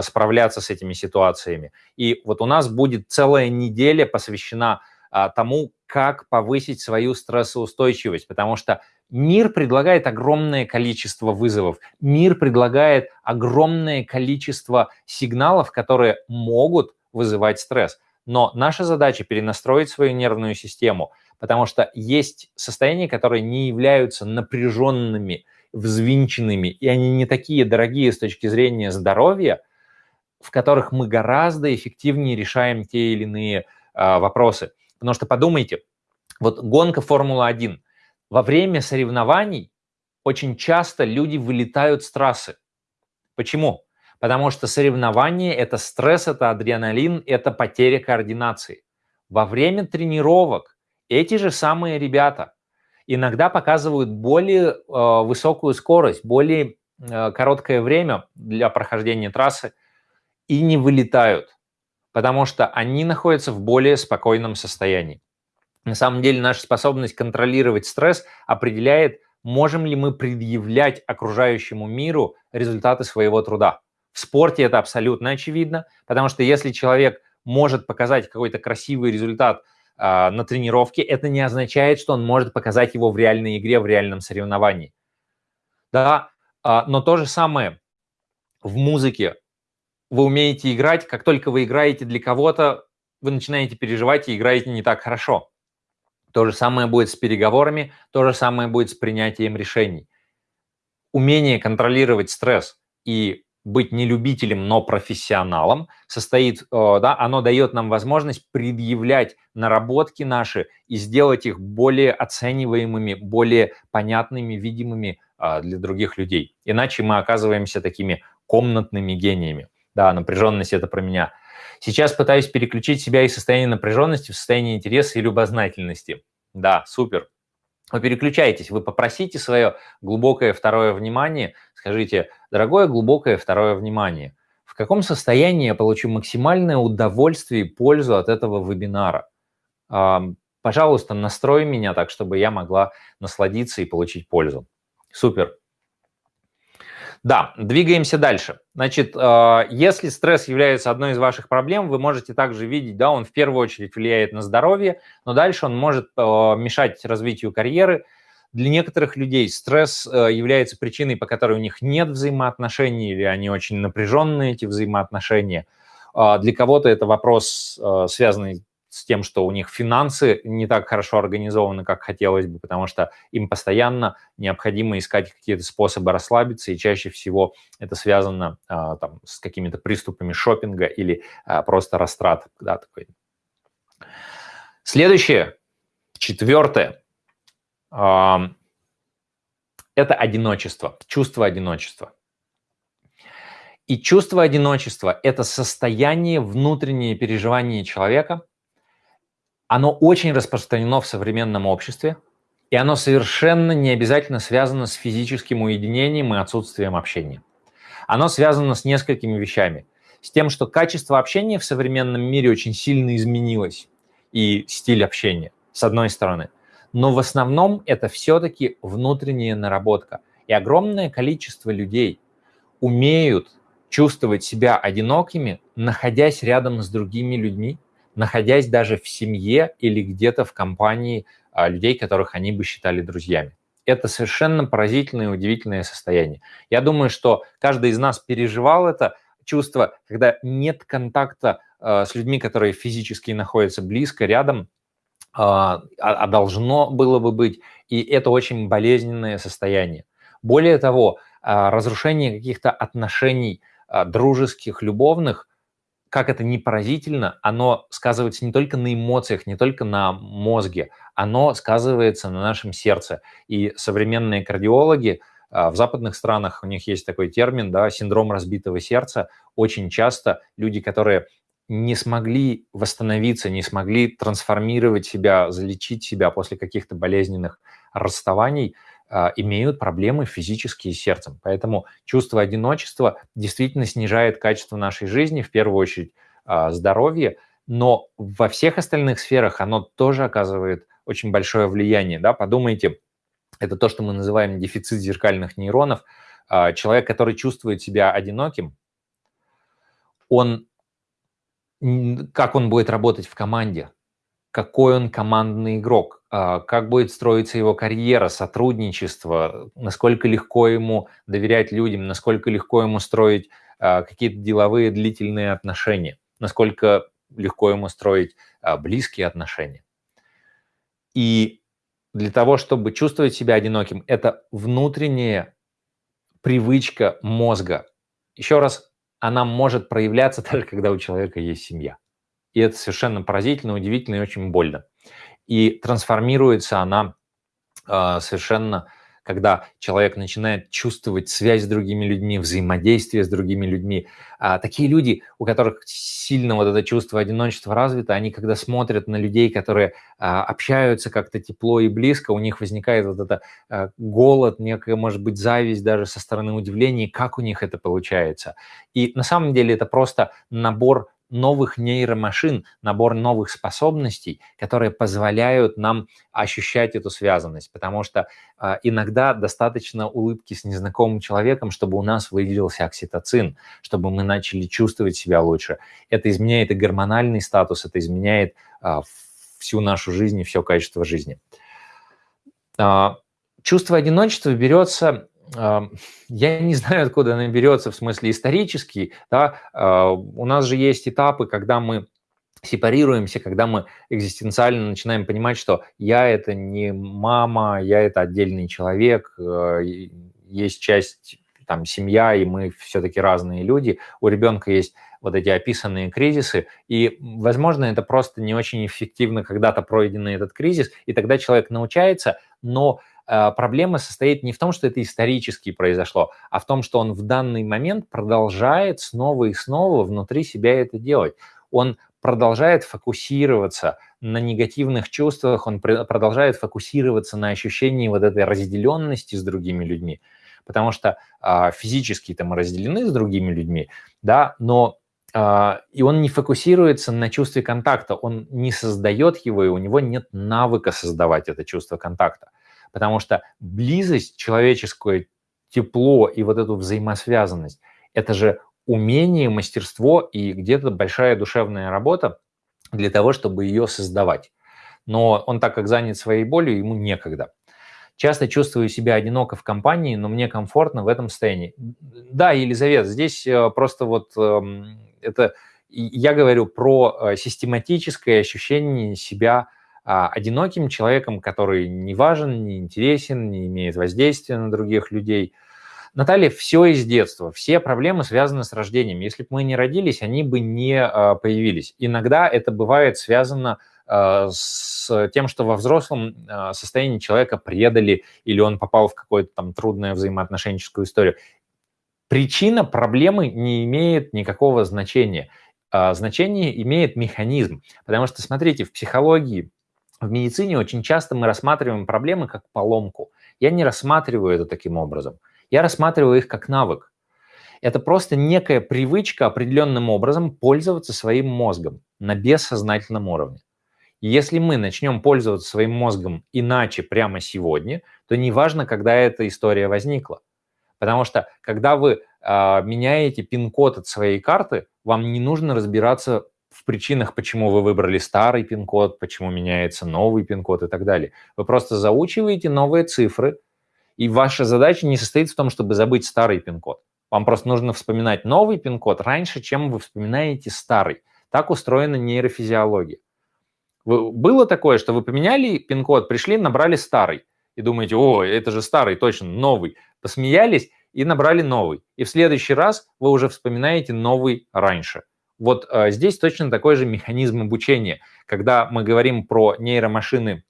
справляться с этими ситуациями. И вот у нас будет целая неделя посвящена а, тому, как повысить свою стрессоустойчивость, потому что мир предлагает огромное количество вызовов, мир предлагает огромное количество сигналов, которые могут вызывать стресс. Но наша задача перенастроить свою нервную систему, потому что есть состояния, которые не являются напряженными, взвинченными, и они не такие дорогие с точки зрения здоровья, в которых мы гораздо эффективнее решаем те или иные а, вопросы. Потому что подумайте, вот гонка Формула-1. Во время соревнований очень часто люди вылетают с трассы. Почему? Потому что соревнование – это стресс, это адреналин, это потеря координации. Во время тренировок эти же самые ребята иногда показывают более э, высокую скорость, более э, короткое время для прохождения трассы и не вылетают потому что они находятся в более спокойном состоянии. На самом деле наша способность контролировать стресс определяет, можем ли мы предъявлять окружающему миру результаты своего труда. В спорте это абсолютно очевидно, потому что если человек может показать какой-то красивый результат на тренировке, это не означает, что он может показать его в реальной игре, в реальном соревновании. Да, э, но то же самое в музыке вы умеете играть, как только вы играете для кого-то, вы начинаете переживать и играете не так хорошо. То же самое будет с переговорами, то же самое будет с принятием решений. Умение контролировать стресс и быть не любителем, но профессионалом состоит, э, да, оно дает нам возможность предъявлять наработки наши и сделать их более оцениваемыми, более понятными, видимыми а, для других людей. Иначе мы оказываемся такими комнатными гениями. Да, напряженность – это про меня. Сейчас пытаюсь переключить себя из состояния напряженности в состояние интереса и любознательности. Да, супер. Вы переключаетесь, вы попросите свое глубокое второе внимание, скажите, дорогое глубокое второе внимание, в каком состоянии я получу максимальное удовольствие и пользу от этого вебинара? Пожалуйста, настрой меня так, чтобы я могла насладиться и получить пользу. Супер. Да, двигаемся дальше. Значит, э, если стресс является одной из ваших проблем, вы можете также видеть, да, он в первую очередь влияет на здоровье, но дальше он может э, мешать развитию карьеры. Для некоторых людей стресс э, является причиной, по которой у них нет взаимоотношений или они очень напряженные, эти взаимоотношения. Для кого-то это вопрос, связанный с тем, что у них финансы не так хорошо организованы, как хотелось бы, потому что им постоянно необходимо искать какие-то способы расслабиться, и чаще всего это связано а, там, с какими-то приступами шопинга или а, просто растрат. Да, такой. Следующее, четвертое, а, это одиночество, чувство одиночества. И чувство одиночества – это состояние, внутреннее переживание человека – оно очень распространено в современном обществе, и оно совершенно не обязательно связано с физическим уединением и отсутствием общения. Оно связано с несколькими вещами. С тем, что качество общения в современном мире очень сильно изменилось, и стиль общения, с одной стороны. Но в основном это все-таки внутренняя наработка. И огромное количество людей умеют чувствовать себя одинокими, находясь рядом с другими людьми, находясь даже в семье или где-то в компании а, людей, которых они бы считали друзьями. Это совершенно поразительное и удивительное состояние. Я думаю, что каждый из нас переживал это чувство, когда нет контакта э, с людьми, которые физически находятся близко, рядом, а, а должно было бы быть. И это очень болезненное состояние. Более того, э, разрушение каких-то отношений э, дружеских, любовных как это не поразительно, оно сказывается не только на эмоциях, не только на мозге, оно сказывается на нашем сердце. И современные кардиологи а, в западных странах, у них есть такой термин, да, синдром разбитого сердца. Очень часто люди, которые не смогли восстановиться, не смогли трансформировать себя, залечить себя после каких-то болезненных расставаний, а, имеют проблемы физические с сердцем. Поэтому чувство одиночества действительно снижает качество нашей жизни, в первую очередь а, здоровье, но во всех остальных сферах оно тоже оказывает очень большое влияние. Да? Подумайте, это то, что мы называем дефицит зеркальных нейронов. А, человек, который чувствует себя одиноким, он, как он будет работать в команде, какой он командный игрок, а, как будет строиться его карьера, сотрудничество, насколько легко ему доверять людям, насколько легко ему строить а, какие-то деловые длительные отношения, насколько легко ему строить а, близкие отношения. И для того, чтобы чувствовать себя одиноким, это внутренняя привычка мозга. Еще раз, она может проявляться даже когда у человека есть семья. И это совершенно поразительно, удивительно и очень больно. И трансформируется она э, совершенно, когда человек начинает чувствовать связь с другими людьми, взаимодействие с другими людьми. А такие люди, у которых сильно вот это чувство одиночества развито, они когда смотрят на людей, которые а, общаются как-то тепло и близко, у них возникает вот это а, голод, некая, может быть, зависть даже со стороны удивления, как у них это получается. И на самом деле это просто набор новых нейромашин, набор новых способностей, которые позволяют нам ощущать эту связанность, потому что э, иногда достаточно улыбки с незнакомым человеком, чтобы у нас выделился окситоцин, чтобы мы начали чувствовать себя лучше. Это изменяет и гормональный статус, это изменяет э, всю нашу жизнь и все качество жизни. Э, чувство одиночества берется я не знаю, откуда она берется, в смысле исторический, да, а, у нас же есть этапы, когда мы сепарируемся, когда мы экзистенциально начинаем понимать, что я это не мама, я это отдельный человек, э, есть часть там семья, и мы все-таки разные люди. У ребенка есть вот эти описанные кризисы, и, возможно, это просто не очень эффективно когда-то пройденный этот кризис, и тогда человек научается, но проблема состоит не в том, что это исторически произошло, а в том, что он в данный момент продолжает снова и снова внутри себя это делать. Он продолжает фокусироваться на негативных чувствах, он продолжает фокусироваться на ощущении вот этой разделенности с другими людьми, потому что э, физически там разделены с другими людьми, да, но э, и он не фокусируется на чувстве контакта, он не создает его, и у него нет навыка создавать это чувство контакта потому что близость, человеческое тепло и вот эту взаимосвязанность – это же умение, мастерство и где-то большая душевная работа для того, чтобы ее создавать. Но он так как занят своей болью, ему некогда. Часто чувствую себя одиноко в компании, но мне комфортно в этом состоянии. Да, Елизавета, здесь э, просто вот эм, это я говорю про э, систематическое ощущение себя а, одиноким человеком, который не важен, не интересен, не имеет воздействия на других людей. Наталья, все из детства, все проблемы связаны с рождением. Если бы мы не родились, они бы не а, появились. Иногда это бывает связано а, с тем, что во взрослом состоянии человека предали или он попал в какую-то там трудную взаимоотношенческую историю. Причина проблемы не имеет никакого значения. Значение имеет механизм. Потому что, смотрите, в психологии в медицине очень часто мы рассматриваем проблемы как поломку. Я не рассматриваю это таким образом. Я рассматриваю их как навык. Это просто некая привычка определенным образом пользоваться своим мозгом на бессознательном уровне. И если мы начнем пользоваться своим мозгом иначе прямо сегодня, то неважно, когда эта история возникла. Потому что когда вы э, меняете пин-код от своей карты, вам не нужно разбираться в причинах, почему вы выбрали старый пин-код, почему меняется новый пин-код и так далее. Вы просто заучиваете новые цифры, и ваша задача не состоит в том, чтобы забыть старый пин-код. Вам просто нужно вспоминать новый пин-код раньше, чем вы вспоминаете старый. Так устроена нейрофизиология. Было такое, что вы поменяли пин-код, пришли, набрали старый, и думаете, о, это же старый, точно, новый. Посмеялись и набрали новый. И в следующий раз вы уже вспоминаете новый раньше. Вот э, здесь точно такой же механизм обучения. Когда мы говорим про нейромашины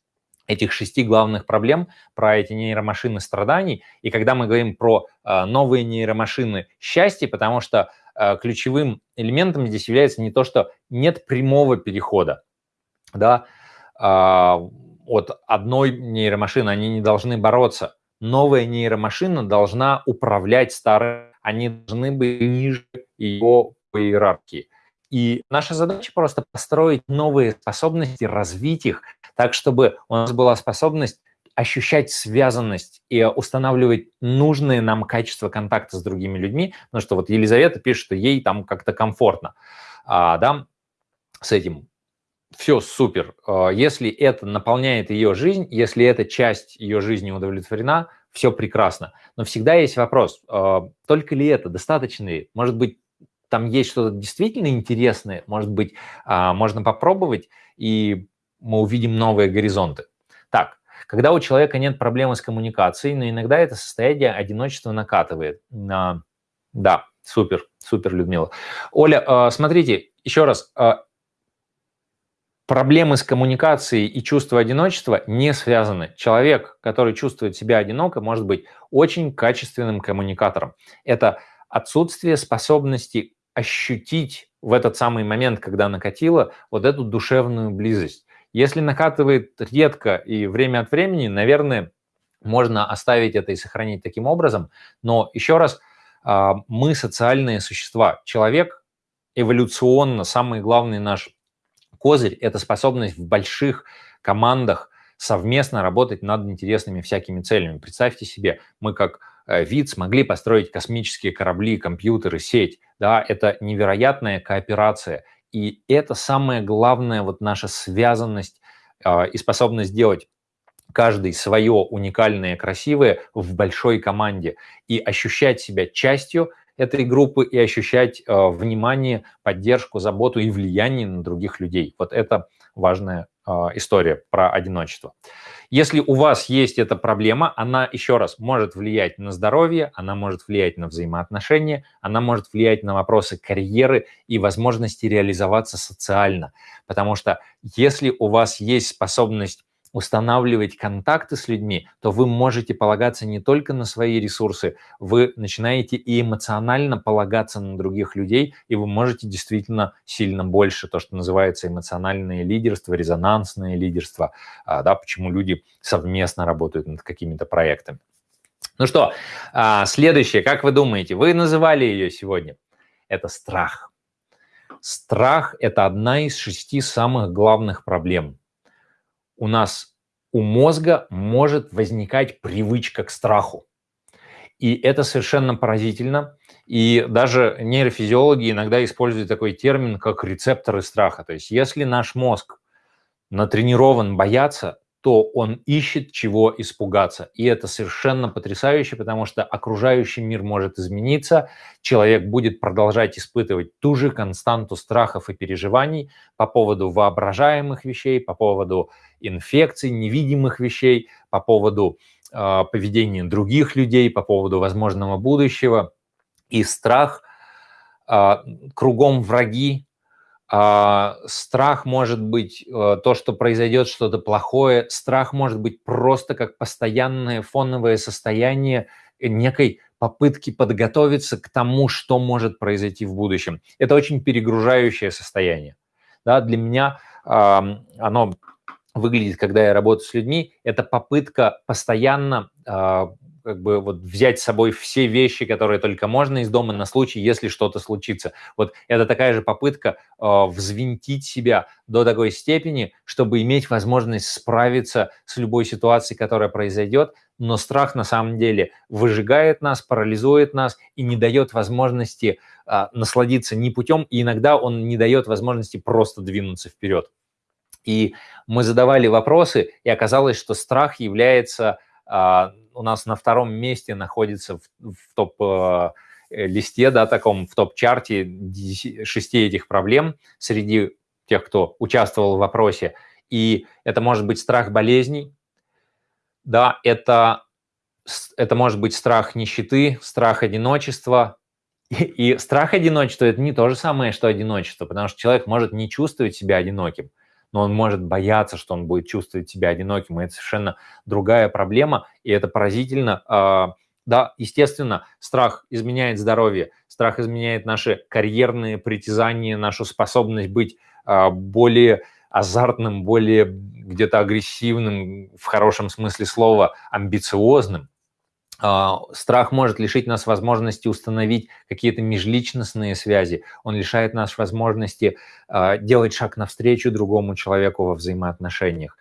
этих шести главных проблем, про эти нейромашины страданий, и когда мы говорим про э, новые нейромашины счастья, потому что э, ключевым элементом здесь является не то, что нет прямого перехода, да, э, от одной нейромашины, они не должны бороться. Новая нейромашина должна управлять старой, они должны быть ниже ее по иерархии. И наша задача просто построить новые способности, развить их так, чтобы у нас была способность ощущать связанность и устанавливать нужные нам качества контакта с другими людьми, потому что вот Елизавета пишет, что ей там как-то комфортно, а, да, с этим. Все супер. А, если это наполняет ее жизнь, если эта часть ее жизни удовлетворена, все прекрасно. Но всегда есть вопрос, а, только ли это, достаточно? Может быть, там есть что-то действительно интересное, может быть, а, можно попробовать, и мы увидим новые горизонты. Так, когда у человека нет проблемы с коммуникацией, но иногда это состояние одиночества накатывает. Да, супер, супер, Людмила. Оля, смотрите, еще раз, проблемы с коммуникацией и чувство одиночества не связаны. Человек, который чувствует себя одиноко, может быть очень качественным коммуникатором. Это отсутствие способности ощутить в этот самый момент, когда накатило, вот эту душевную близость. Если накатывает редко и время от времени, наверное, можно оставить это и сохранить таким образом. Но еще раз, а, мы социальные существа. Человек эволюционно, самый главный наш козырь – это способность в больших командах совместно работать над интересными всякими целями. Представьте себе, мы как вид смогли построить космические корабли, компьютеры, сеть. Да, это невероятная кооперация. И это самое главное, вот наша связанность э, и способность делать каждый свое уникальное, красивое в большой команде и ощущать себя частью этой группы и ощущать э, внимание, поддержку, заботу и влияние на других людей. Вот это важная э, история про одиночество. Если у вас есть эта проблема, она, еще раз, может влиять на здоровье, она может влиять на взаимоотношения, она может влиять на вопросы карьеры и возможности реализоваться социально. Потому что если у вас есть способность устанавливать контакты с людьми, то вы можете полагаться не только на свои ресурсы, вы начинаете и эмоционально полагаться на других людей, и вы можете действительно сильно больше, то, что называется эмоциональное лидерство, резонансное лидерство, а, да, почему люди совместно работают над какими-то проектами. Ну что, а, следующее, как вы думаете, вы называли ее сегодня? Это страх. Страх – это одна из шести самых главных проблем – у нас у мозга может возникать привычка к страху. И это совершенно поразительно. И даже нейрофизиологи иногда используют такой термин, как рецепторы страха. То есть если наш мозг натренирован бояться, то он ищет чего испугаться. И это совершенно потрясающе, потому что окружающий мир может измениться, человек будет продолжать испытывать ту же константу страхов и переживаний по поводу воображаемых вещей, по поводу инфекций, невидимых вещей, по поводу э, поведения других людей, по поводу возможного будущего. И страх, э, кругом враги, страх может быть э, то, что произойдет что-то плохое. Страх может быть просто как постоянное фоновое состояние некой попытки подготовиться к тому, что может произойти в будущем. Это очень перегружающее состояние. Да, для меня оно выглядит, когда я работаю с людьми, это попытка постоянно э, как бы вот взять с собой все вещи, которые только можно из дома на случай, если что-то случится. Вот это такая же попытка э, взвинтить себя до такой степени, чтобы иметь возможность справиться с любой ситуацией, которая произойдет, но страх на самом деле выжигает нас, парализует нас и не дает возможности э, насладиться ни путем, и иногда он не дает возможности просто двинуться вперед. И мы задавали вопросы, и оказалось, что страх является а, у нас на втором месте находится в, в топ-листе, да, таком, в топ-чарте шести этих проблем среди тех, кто участвовал в вопросе. И это может быть страх болезней, да, это, это может быть страх нищеты, страх одиночества. И, и страх одиночества – это не то же самое, что одиночество, потому что человек может не чувствовать себя одиноким но он может бояться, что он будет чувствовать себя одиноким, и это совершенно другая проблема, и это поразительно. А, да, естественно, страх изменяет здоровье, страх изменяет наши карьерные притязания, нашу способность быть а, более азартным, более где-то агрессивным, в хорошем смысле слова, амбициозным. А, страх может лишить нас возможности установить какие-то межличностные связи. Он лишает нас возможности а, делать шаг навстречу другому человеку во взаимоотношениях.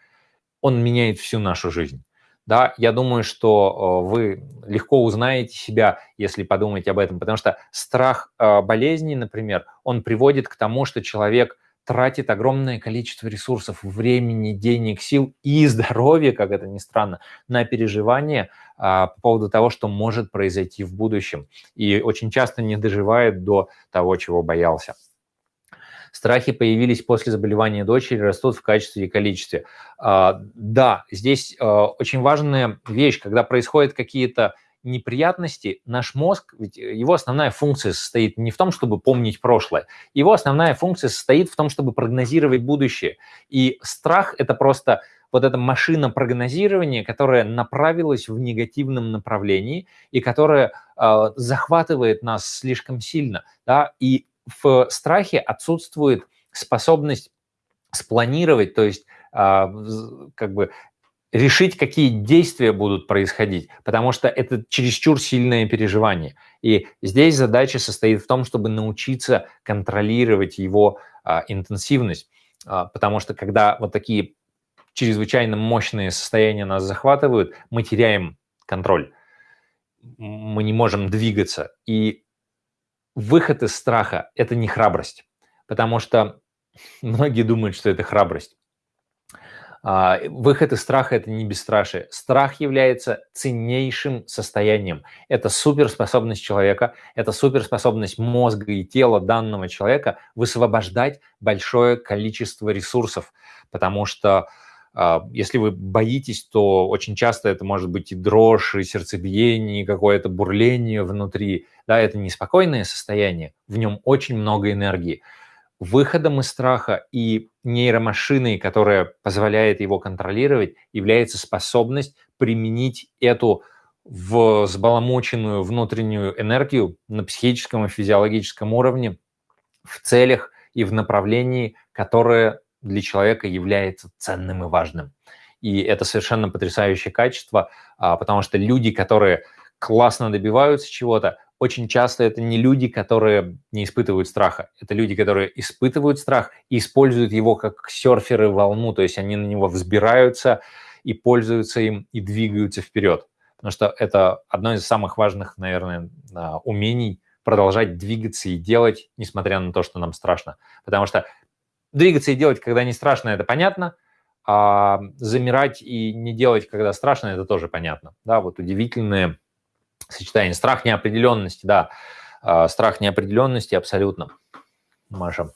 Он меняет всю нашу жизнь. Да, я думаю, что вы легко узнаете себя, если подумаете об этом, потому что страх болезни, например, он приводит к тому, что человек тратит огромное количество ресурсов, времени, денег, сил и здоровья, как это ни странно, на переживание а, по поводу того, что может произойти в будущем. И очень часто не доживает до того, чего боялся. Страхи появились после заболевания дочери, растут в качестве и количестве. А, да, здесь а, очень важная вещь, когда происходят какие-то неприятности, наш мозг, ведь его основная функция состоит не в том, чтобы помнить прошлое, его основная функция состоит в том, чтобы прогнозировать будущее. И страх – это просто вот эта машина прогнозирования, которая направилась в негативном направлении и которая э, захватывает нас слишком сильно. Да? И в страхе отсутствует способность спланировать, то есть э, как бы решить, какие действия будут происходить, потому что это чересчур сильное переживание. И здесь задача состоит в том, чтобы научиться контролировать его а, интенсивность, а, потому что когда вот такие чрезвычайно мощные состояния нас захватывают, мы теряем контроль, мы не можем двигаться. И выход из страха – это не храбрость, потому что многие думают, что это храбрость. А, выход из страха – это не бесстрашие. Страх является ценнейшим состоянием. Это суперспособность человека, это суперспособность мозга и тела данного человека высвобождать большое количество ресурсов, потому что если вы боитесь, то очень часто это может быть и дрожь, и сердцебиение, и какое-то бурление внутри. Да, это неспокойное состояние, в нем очень много энергии выходом из страха и нейромашиной, которая позволяет его контролировать, является способность применить эту взбаламученную внутреннюю энергию на психическом и физиологическом уровне в целях и в направлении, которое для человека является ценным и важным. И это совершенно потрясающее качество, а, потому что люди, которые классно добиваются чего-то, очень часто это не люди, которые не испытывают страха. Это люди, которые испытывают страх и используют его как серферы волну, то есть они на него взбираются и пользуются им и двигаются вперед. Потому что это одно из самых важных, наверное, а, умений продолжать двигаться и делать, несмотря на то, что нам страшно. Потому что двигаться и делать, когда не страшно, это понятно, а замирать и не делать, когда страшно, это тоже понятно. Да, вот удивительные сочетание. Страх неопределенности, да. А, страх неопределенности абсолютно. Маша.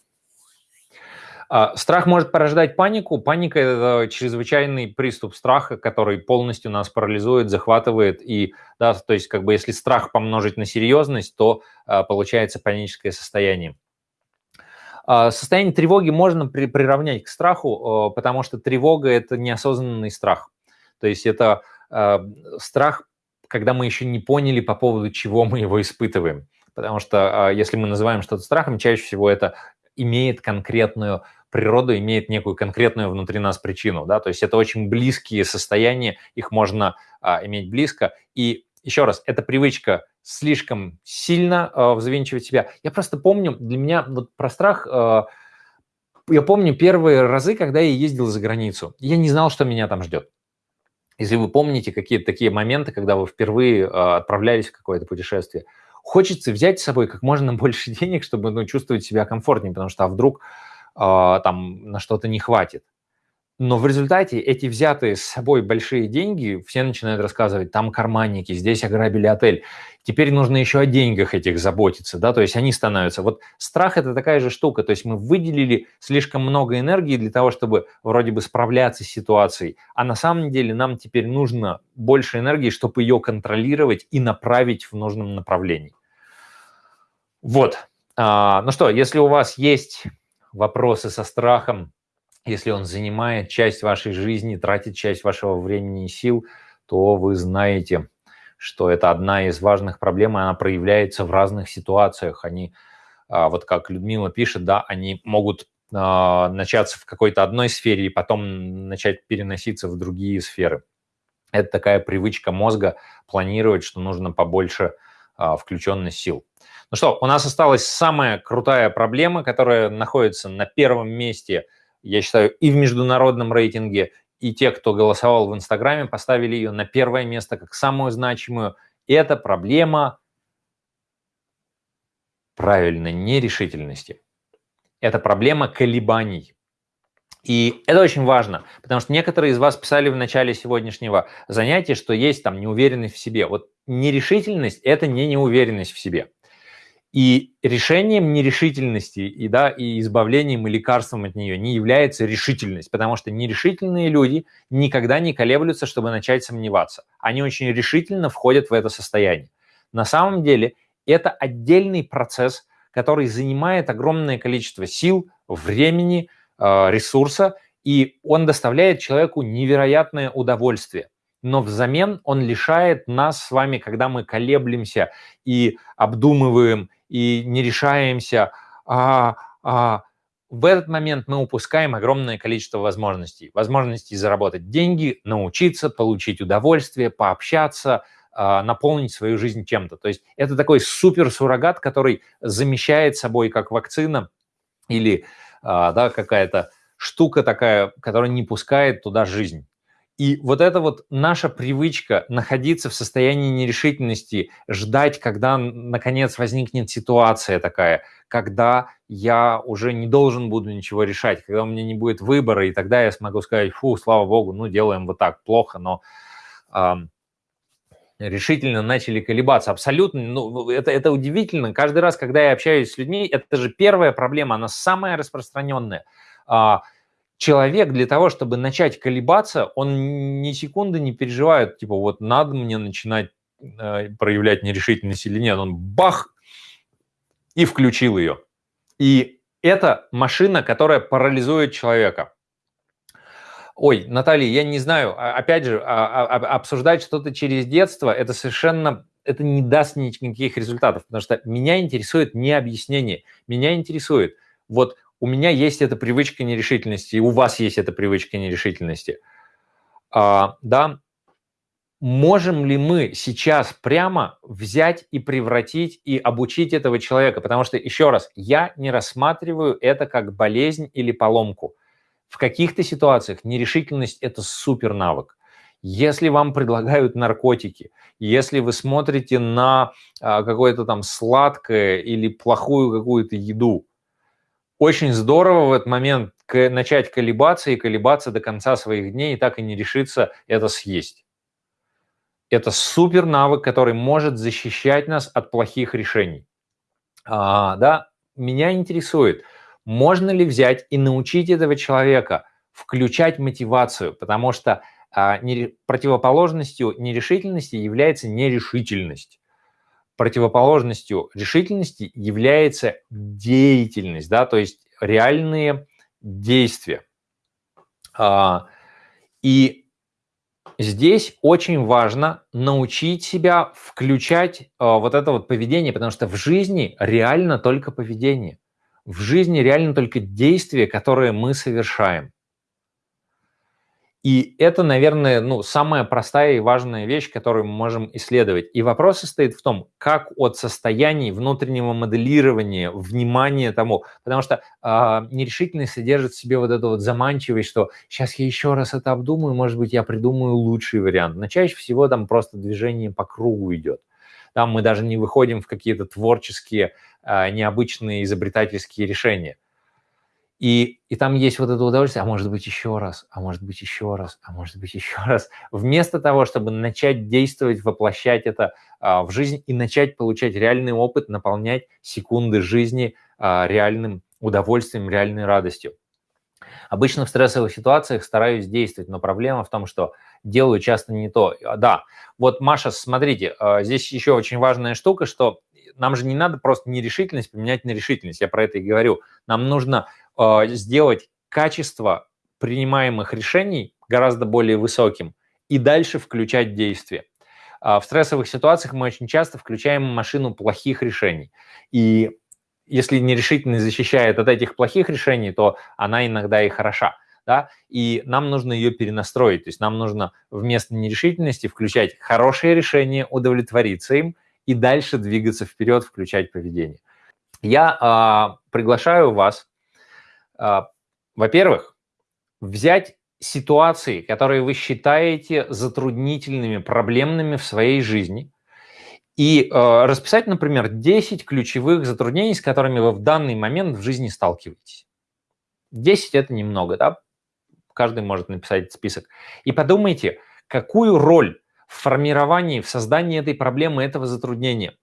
А, страх может порождать панику. Паника – это чрезвычайный приступ страха, который полностью нас парализует, захватывает. И, да, то есть, как бы, если страх помножить на серьезность, то а, получается паническое состояние. Состояние тревоги можно при, приравнять к страху, потому что тревога – это неосознанный страх. То есть это страх когда мы еще не поняли, по поводу чего мы его испытываем. Потому что а, если мы называем что-то страхом, чаще всего это имеет конкретную природу, имеет некую конкретную внутри нас причину. Да? То есть это очень близкие состояния, их можно а, иметь близко. И еще раз, эта привычка слишком сильно а, взвинчивать себя. Я просто помню, для меня вот про страх... А, я помню первые разы, когда я ездил за границу. Я не знал, что меня там ждет. Если вы помните какие-то такие моменты, когда вы впервые а, отправлялись в какое-то путешествие, хочется взять с собой как можно больше денег, чтобы ну, чувствовать себя комфортнее, потому что а вдруг э, там на что-то не хватит. Но в результате эти взятые с собой большие деньги, все начинают рассказывать, там карманники, здесь ограбили отель. Теперь нужно еще о деньгах этих заботиться, да, то есть они становятся. Вот страх – это такая же штука, то есть мы выделили слишком много энергии для того, чтобы вроде бы справляться с ситуацией, а на самом деле нам теперь нужно больше энергии, чтобы ее контролировать и направить в нужном направлении. Вот. А, ну что, если у вас есть вопросы со страхом, если он занимает часть вашей жизни, тратит часть вашего времени и сил, то вы знаете, что это одна из важных проблем, и она проявляется в разных ситуациях. Они, а, вот как Людмила пишет, да, они могут а, начаться в какой-то одной сфере и потом начать переноситься в другие сферы. Это такая привычка мозга планировать, что нужно побольше а, включенность сил. Ну что, у нас осталась самая крутая проблема, которая находится на первом месте, я считаю, и в международном рейтинге, и те, кто голосовал в Инстаграме, поставили ее на первое место как самую значимую. Это проблема правильной нерешительности. Это проблема колебаний. И это очень важно, потому что некоторые из вас писали в начале сегодняшнего занятия, что есть там неуверенность в себе. Вот нерешительность – это не неуверенность в себе. И решением нерешительности и, да, и избавлением и лекарством от нее не является решительность, потому что нерешительные люди никогда не колеблются, чтобы начать сомневаться. Они очень решительно входят в это состояние. На самом деле это отдельный процесс, который занимает огромное количество сил, времени, э, ресурса, и он доставляет человеку невероятное удовольствие но взамен он лишает нас с вами, когда мы колеблемся и обдумываем, и не решаемся, а, а, в этот момент мы упускаем огромное количество возможностей. Возможностей заработать деньги, научиться, получить удовольствие, пообщаться, а, наполнить свою жизнь чем-то. То есть это такой супер суррогат, который замещает собой как вакцина или а, да, какая-то штука такая, которая не пускает туда жизнь. И вот эта вот наша привычка находиться в состоянии нерешительности, ждать, когда наконец возникнет ситуация такая, когда я уже не должен буду ничего решать, когда у меня не будет выбора, и тогда я смогу сказать, фу, слава богу, ну делаем вот так, плохо, но э, решительно начали колебаться. Абсолютно, ну это, это удивительно. Каждый раз, когда я общаюсь с людьми, это же первая проблема, она самая распространенная. Э, человек для того, чтобы начать колебаться, он ни секунды не переживает, типа, вот надо мне начинать э, проявлять нерешительность или нет. Он бах и включил ее. И это машина, которая парализует человека. Ой, Наталья, я не знаю, а, опять же, а, а, обсуждать что-то через детство, это совершенно, это не даст никаких результатов, потому что меня интересует не объяснение, меня интересует, вот у меня есть эта привычка нерешительности, и у вас есть эта привычка нерешительности. А, да, можем ли мы сейчас прямо взять и превратить и обучить этого человека? Потому что, еще раз, я не рассматриваю это как болезнь или поломку. В каких-то ситуациях нерешительность – это супер навык. Если вам предлагают наркотики, если вы смотрите на а, какое-то там сладкое или плохую какую-то еду, очень здорово в этот момент начать колебаться и колебаться до конца своих дней и так и не решиться это съесть. Это супер навык, который может защищать нас от плохих решений. А, да, меня интересует, можно ли взять и научить этого человека включать мотивацию, потому что а, не, противоположностью нерешительности является нерешительность противоположностью решительности является деятельность, да, то есть реальные действия. А, и здесь очень важно научить себя включать а, вот это вот поведение, потому что в жизни реально только поведение. В жизни реально только действия, которые мы совершаем. И это, наверное, ну, самая простая и важная вещь, которую мы можем исследовать. И вопрос состоит в том, как от состояний внутреннего моделирования, внимания тому, потому что э, нерешительность содержит в себе вот эту вот заманчивость, что сейчас я еще раз это обдумаю, может быть, я придумаю лучший вариант. Но чаще всего там просто движение по кругу идет. Там мы даже не выходим в какие-то творческие, э, необычные, изобретательские решения. И, и там есть вот это удовольствие, а может быть еще раз, а может быть еще раз, а может быть еще раз. Вместо того, чтобы начать действовать, воплощать это а, в жизнь и начать получать реальный опыт, наполнять секунды жизни а, реальным удовольствием, реальной радостью. Обычно в стрессовых ситуациях стараюсь действовать, но проблема в том, что делаю часто не то. Да, вот, Маша, смотрите, а, здесь еще очень важная штука, что нам же не надо просто нерешительность поменять на решительность, я про это и говорю. Нам нужно сделать качество принимаемых решений гораздо более высоким и дальше включать действия. Э, в стрессовых ситуациях мы очень часто включаем машину плохих решений. И если нерешительность защищает от этих плохих решений, то она иногда и хороша. да, и нам нужно ее перенастроить, то есть нам нужно вместо нерешительности включать хорошее решение, удовлетвориться им и дальше двигаться вперед, включать поведение. Я а, приглашаю вас, а, во-первых, взять ситуации, которые вы считаете затруднительными, проблемными в своей жизни, и э, расписать, например, 10 ключевых затруднений, с которыми вы в данный момент в жизни сталкиваетесь. 10 – это немного, да? Каждый может написать список. И подумайте, какую роль в формировании, в создании этой проблемы, этого затруднения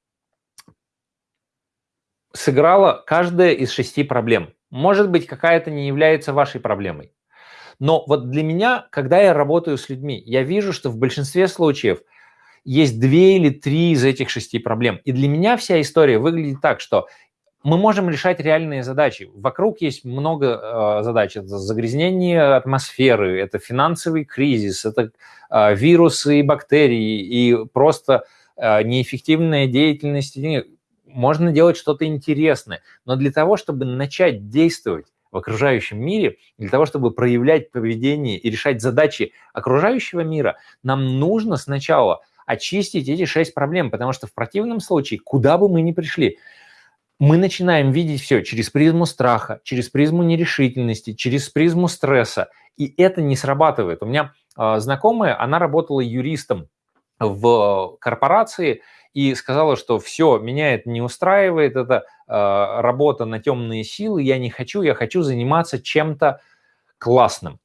сыграла каждая из шести проблем. Может быть, какая-то не является вашей проблемой. Но вот для меня, когда я работаю с людьми, я вижу, что в большинстве случаев есть две или три из этих шести проблем. И для меня вся история выглядит так, что мы можем решать реальные задачи. Вокруг есть много э, задач. Это загрязнение атмосферы, это финансовый кризис, это э, вирусы и бактерии, и просто э, неэффективная деятельность. Можно делать что-то интересное. Но для того, чтобы начать действовать, в окружающем мире, для того, чтобы проявлять поведение и решать задачи окружающего мира, нам нужно сначала очистить эти шесть проблем, потому что в противном случае, куда бы мы ни пришли, мы начинаем видеть все через призму страха, через призму нерешительности, через призму стресса, и это не срабатывает. У меня э, знакомая, она работала юристом в корпорации, и сказала, что все, меня это не устраивает, это э, работа на темные силы, я не хочу, я хочу заниматься чем-то классным.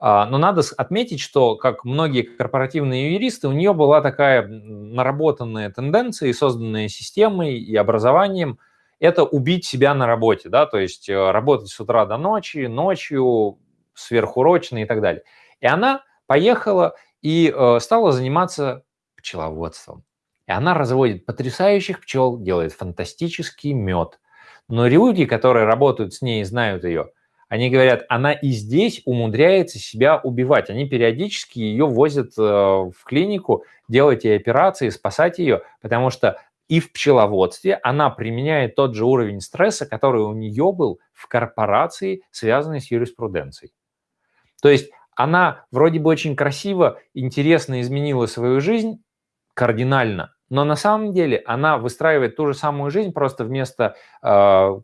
А, но надо отметить, что, как многие корпоративные юристы, у нее была такая наработанная тенденция, и созданная системой и образованием, это убить себя на работе, да, то есть э, работать с утра до ночи, ночью, сверхурочно и так далее. И она поехала и э, стала заниматься пчеловодством. И она разводит потрясающих пчел, делает фантастический мед. Но люди, которые работают с ней и знают ее, они говорят, она и здесь умудряется себя убивать. Они периодически ее возят э, в клинику, делать ей операции, спасать ее, потому что и в пчеловодстве она применяет тот же уровень стресса, который у нее был в корпорации, связанной с юриспруденцией. То есть она вроде бы очень красиво, интересно изменила свою жизнь кардинально, но на самом деле она выстраивает ту же самую жизнь, просто вместо э,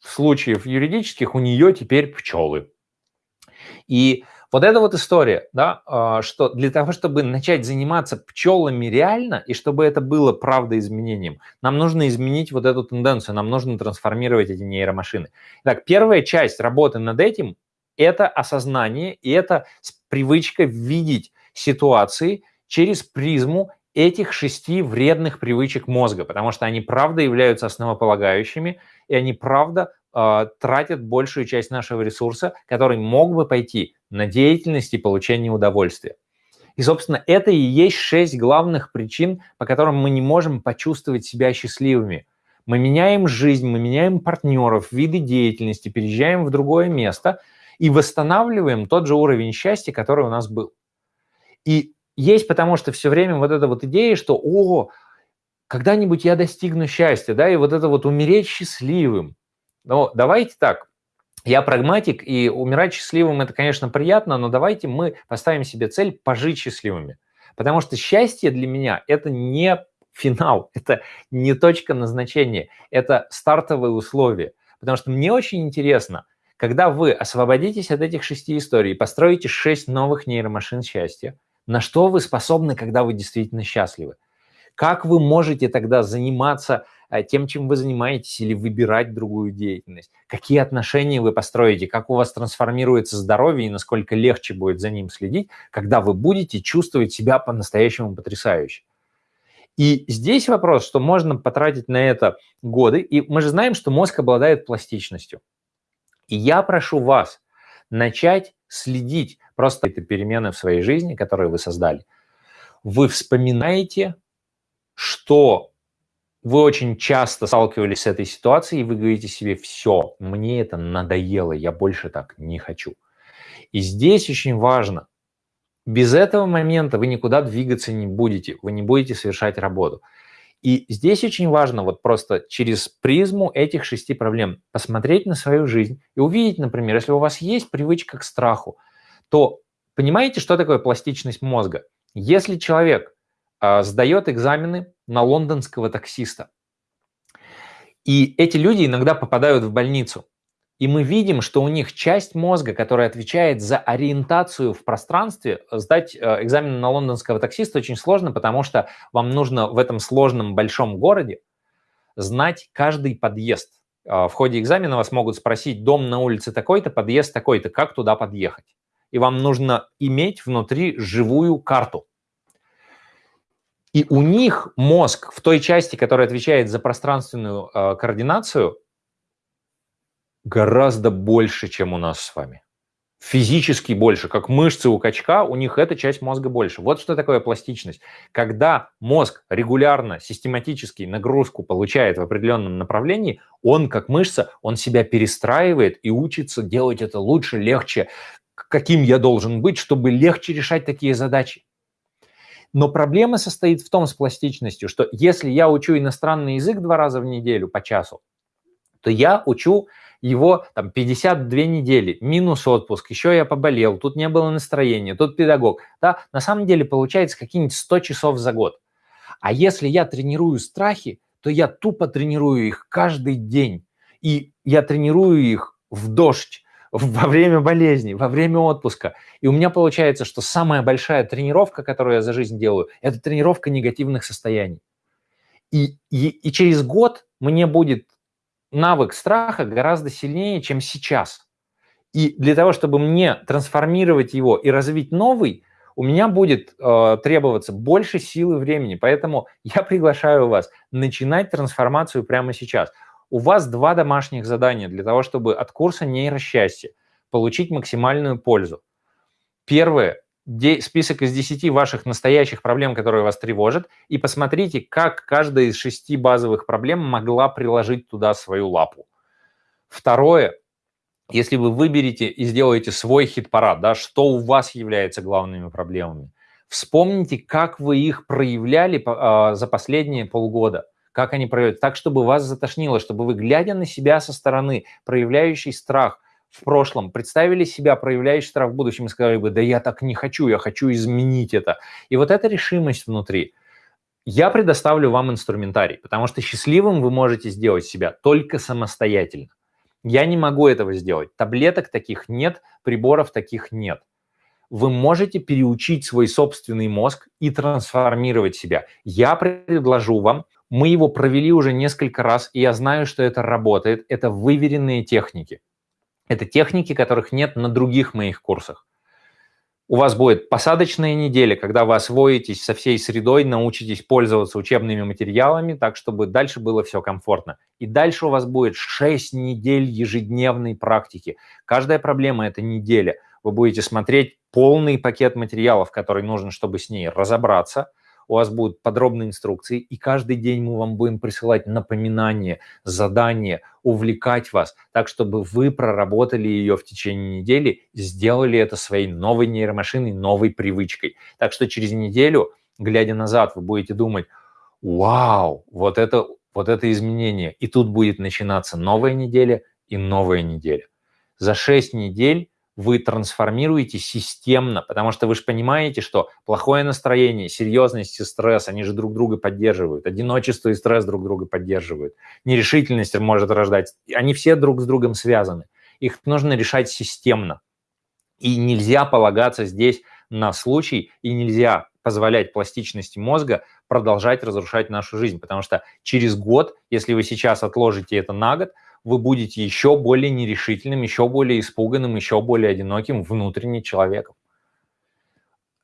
случаев юридических у нее теперь пчелы. И вот эта вот история, да, э, что для того, чтобы начать заниматься пчелами реально, и чтобы это было правда изменением, нам нужно изменить вот эту тенденцию, нам нужно трансформировать эти нейромашины. Так, первая часть работы над этим – это осознание, и это привычка видеть ситуации через призму этих шести вредных привычек мозга, потому что они правда являются основополагающими, и они правда э, тратят большую часть нашего ресурса, который мог бы пойти на деятельность и получение удовольствия. И, собственно, это и есть шесть главных причин, по которым мы не можем почувствовать себя счастливыми. Мы меняем жизнь, мы меняем партнеров, виды деятельности, переезжаем в другое место и восстанавливаем тот же уровень счастья, который у нас был. И есть потому что все время вот эта вот идея, что «О, когда-нибудь я достигну счастья», да, и вот это вот умереть счастливым. Но давайте так, я прагматик, и умирать счастливым – это, конечно, приятно, но давайте мы поставим себе цель пожить счастливыми. Потому что счастье для меня – это не финал, это не точка назначения, это стартовые условия. Потому что мне очень интересно, когда вы освободитесь от этих шести историй, построите шесть новых нейромашин счастья, на что вы способны, когда вы действительно счастливы? Как вы можете тогда заниматься э, тем, чем вы занимаетесь, или выбирать другую деятельность? Какие отношения вы построите? Как у вас трансформируется здоровье и насколько легче будет за ним следить, когда вы будете чувствовать себя по-настоящему потрясающе? И здесь вопрос, что можно потратить на это годы, и мы же знаем, что мозг обладает пластичностью. И я прошу вас начать следить просто это перемены в своей жизни, которые вы создали. Вы вспоминаете, что вы очень часто сталкивались с этой ситуацией, и вы говорите себе, все, мне это надоело, я больше так не хочу. И здесь очень важно, без этого момента вы никуда двигаться не будете, вы не будете совершать работу. И здесь очень важно вот просто через призму этих шести проблем посмотреть на свою жизнь и увидеть, например, если у вас есть привычка к страху, то понимаете, что такое пластичность мозга? Если человек э, сдает экзамены на лондонского таксиста, и эти люди иногда попадают в больницу, и мы видим, что у них часть мозга, которая отвечает за ориентацию в пространстве, сдать э, экзамен на лондонского таксиста очень сложно, потому что вам нужно в этом сложном большом городе знать каждый подъезд. Э, в ходе экзамена вас могут спросить, дом на улице такой-то, подъезд такой-то, как туда подъехать. И вам нужно иметь внутри живую карту. И у них мозг в той части, которая отвечает за пространственную э, координацию, гораздо больше, чем у нас с вами. Физически больше, как мышцы у качка, у них эта часть мозга больше. Вот что такое пластичность. Когда мозг регулярно, систематически нагрузку получает в определенном направлении, он, как мышца, он себя перестраивает и учится делать это лучше, легче, каким я должен быть, чтобы легче решать такие задачи. Но проблема состоит в том с пластичностью, что если я учу иностранный язык два раза в неделю по часу, то я учу его там 52 недели, минус отпуск, еще я поболел, тут не было настроения, тут педагог. Да, на самом деле получается какие-нибудь 100 часов за год. А если я тренирую страхи, то я тупо тренирую их каждый день. И я тренирую их в дождь, во время болезни, во время отпуска. И у меня получается, что самая большая тренировка, которую я за жизнь делаю, это тренировка негативных состояний. И, и, и через год мне будет навык страха гораздо сильнее, чем сейчас. И для того, чтобы мне трансформировать его и развить новый, у меня будет э, требоваться больше силы времени. Поэтому я приглашаю вас начинать трансформацию прямо сейчас. У вас два домашних задания для того, чтобы от курса нейросчастья получить максимальную пользу. Первое список из 10 ваших настоящих проблем, которые вас тревожат, и посмотрите, как каждая из шести базовых проблем могла приложить туда свою лапу. Второе, если вы выберете и сделаете свой хит-парад, да, что у вас является главными проблемами, вспомните, как вы их проявляли э, за последние полгода, как они проявляют, так, чтобы вас затошнило, чтобы вы, глядя на себя со стороны, проявляющий страх, в прошлом представили себя, проявляющий страх в будущем, и сказали бы, да я так не хочу, я хочу изменить это. И вот эта решимость внутри. Я предоставлю вам инструментарий, потому что счастливым вы можете сделать себя только самостоятельно. Я не могу этого сделать. Таблеток таких нет, приборов таких нет. Вы можете переучить свой собственный мозг и трансформировать себя. Я предложу вам, мы его провели уже несколько раз, и я знаю, что это работает. Это выверенные техники. Это техники, которых нет на других моих курсах. У вас будет посадочная неделя, когда вы освоитесь со всей средой, научитесь пользоваться учебными материалами, так, чтобы дальше было все комфортно. И дальше у вас будет 6 недель ежедневной практики. Каждая проблема – это неделя. Вы будете смотреть полный пакет материалов, который нужен, чтобы с ней разобраться – у вас будут подробные инструкции, и каждый день мы вам будем присылать напоминания, задания, увлекать вас, так, чтобы вы проработали ее в течение недели, сделали это своей новой нейромашиной, новой привычкой. Так что через неделю, глядя назад, вы будете думать, вау, вот это, вот это изменение. И тут будет начинаться новая неделя и новая неделя. За 6 недель вы трансформируете системно, потому что вы же понимаете, что плохое настроение, серьезность и стресс, они же друг друга поддерживают, одиночество и стресс друг друга поддерживают, нерешительность может рождать, они все друг с другом связаны. Их нужно решать системно. И нельзя полагаться здесь на случай, и нельзя позволять пластичности мозга продолжать разрушать нашу жизнь, потому что через год, если вы сейчас отложите это на год, вы будете еще более нерешительным, еще более испуганным, еще более одиноким внутренне человеком.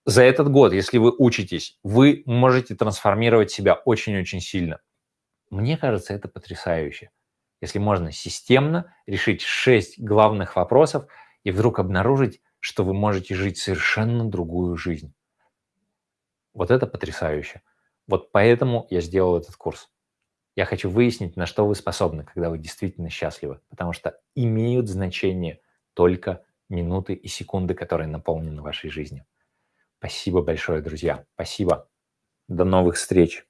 За этот год, если вы учитесь, вы можете трансформировать себя очень-очень сильно. Мне кажется, это потрясающе. Если можно системно решить шесть главных вопросов и вдруг обнаружить, что вы можете жить совершенно другую жизнь. Вот это потрясающе. Вот поэтому я сделал этот курс. Я хочу выяснить, на что вы способны, когда вы действительно счастливы, потому что имеют значение только минуты и секунды, которые наполнены вашей жизнью. Спасибо большое, друзья. Спасибо. До новых встреч.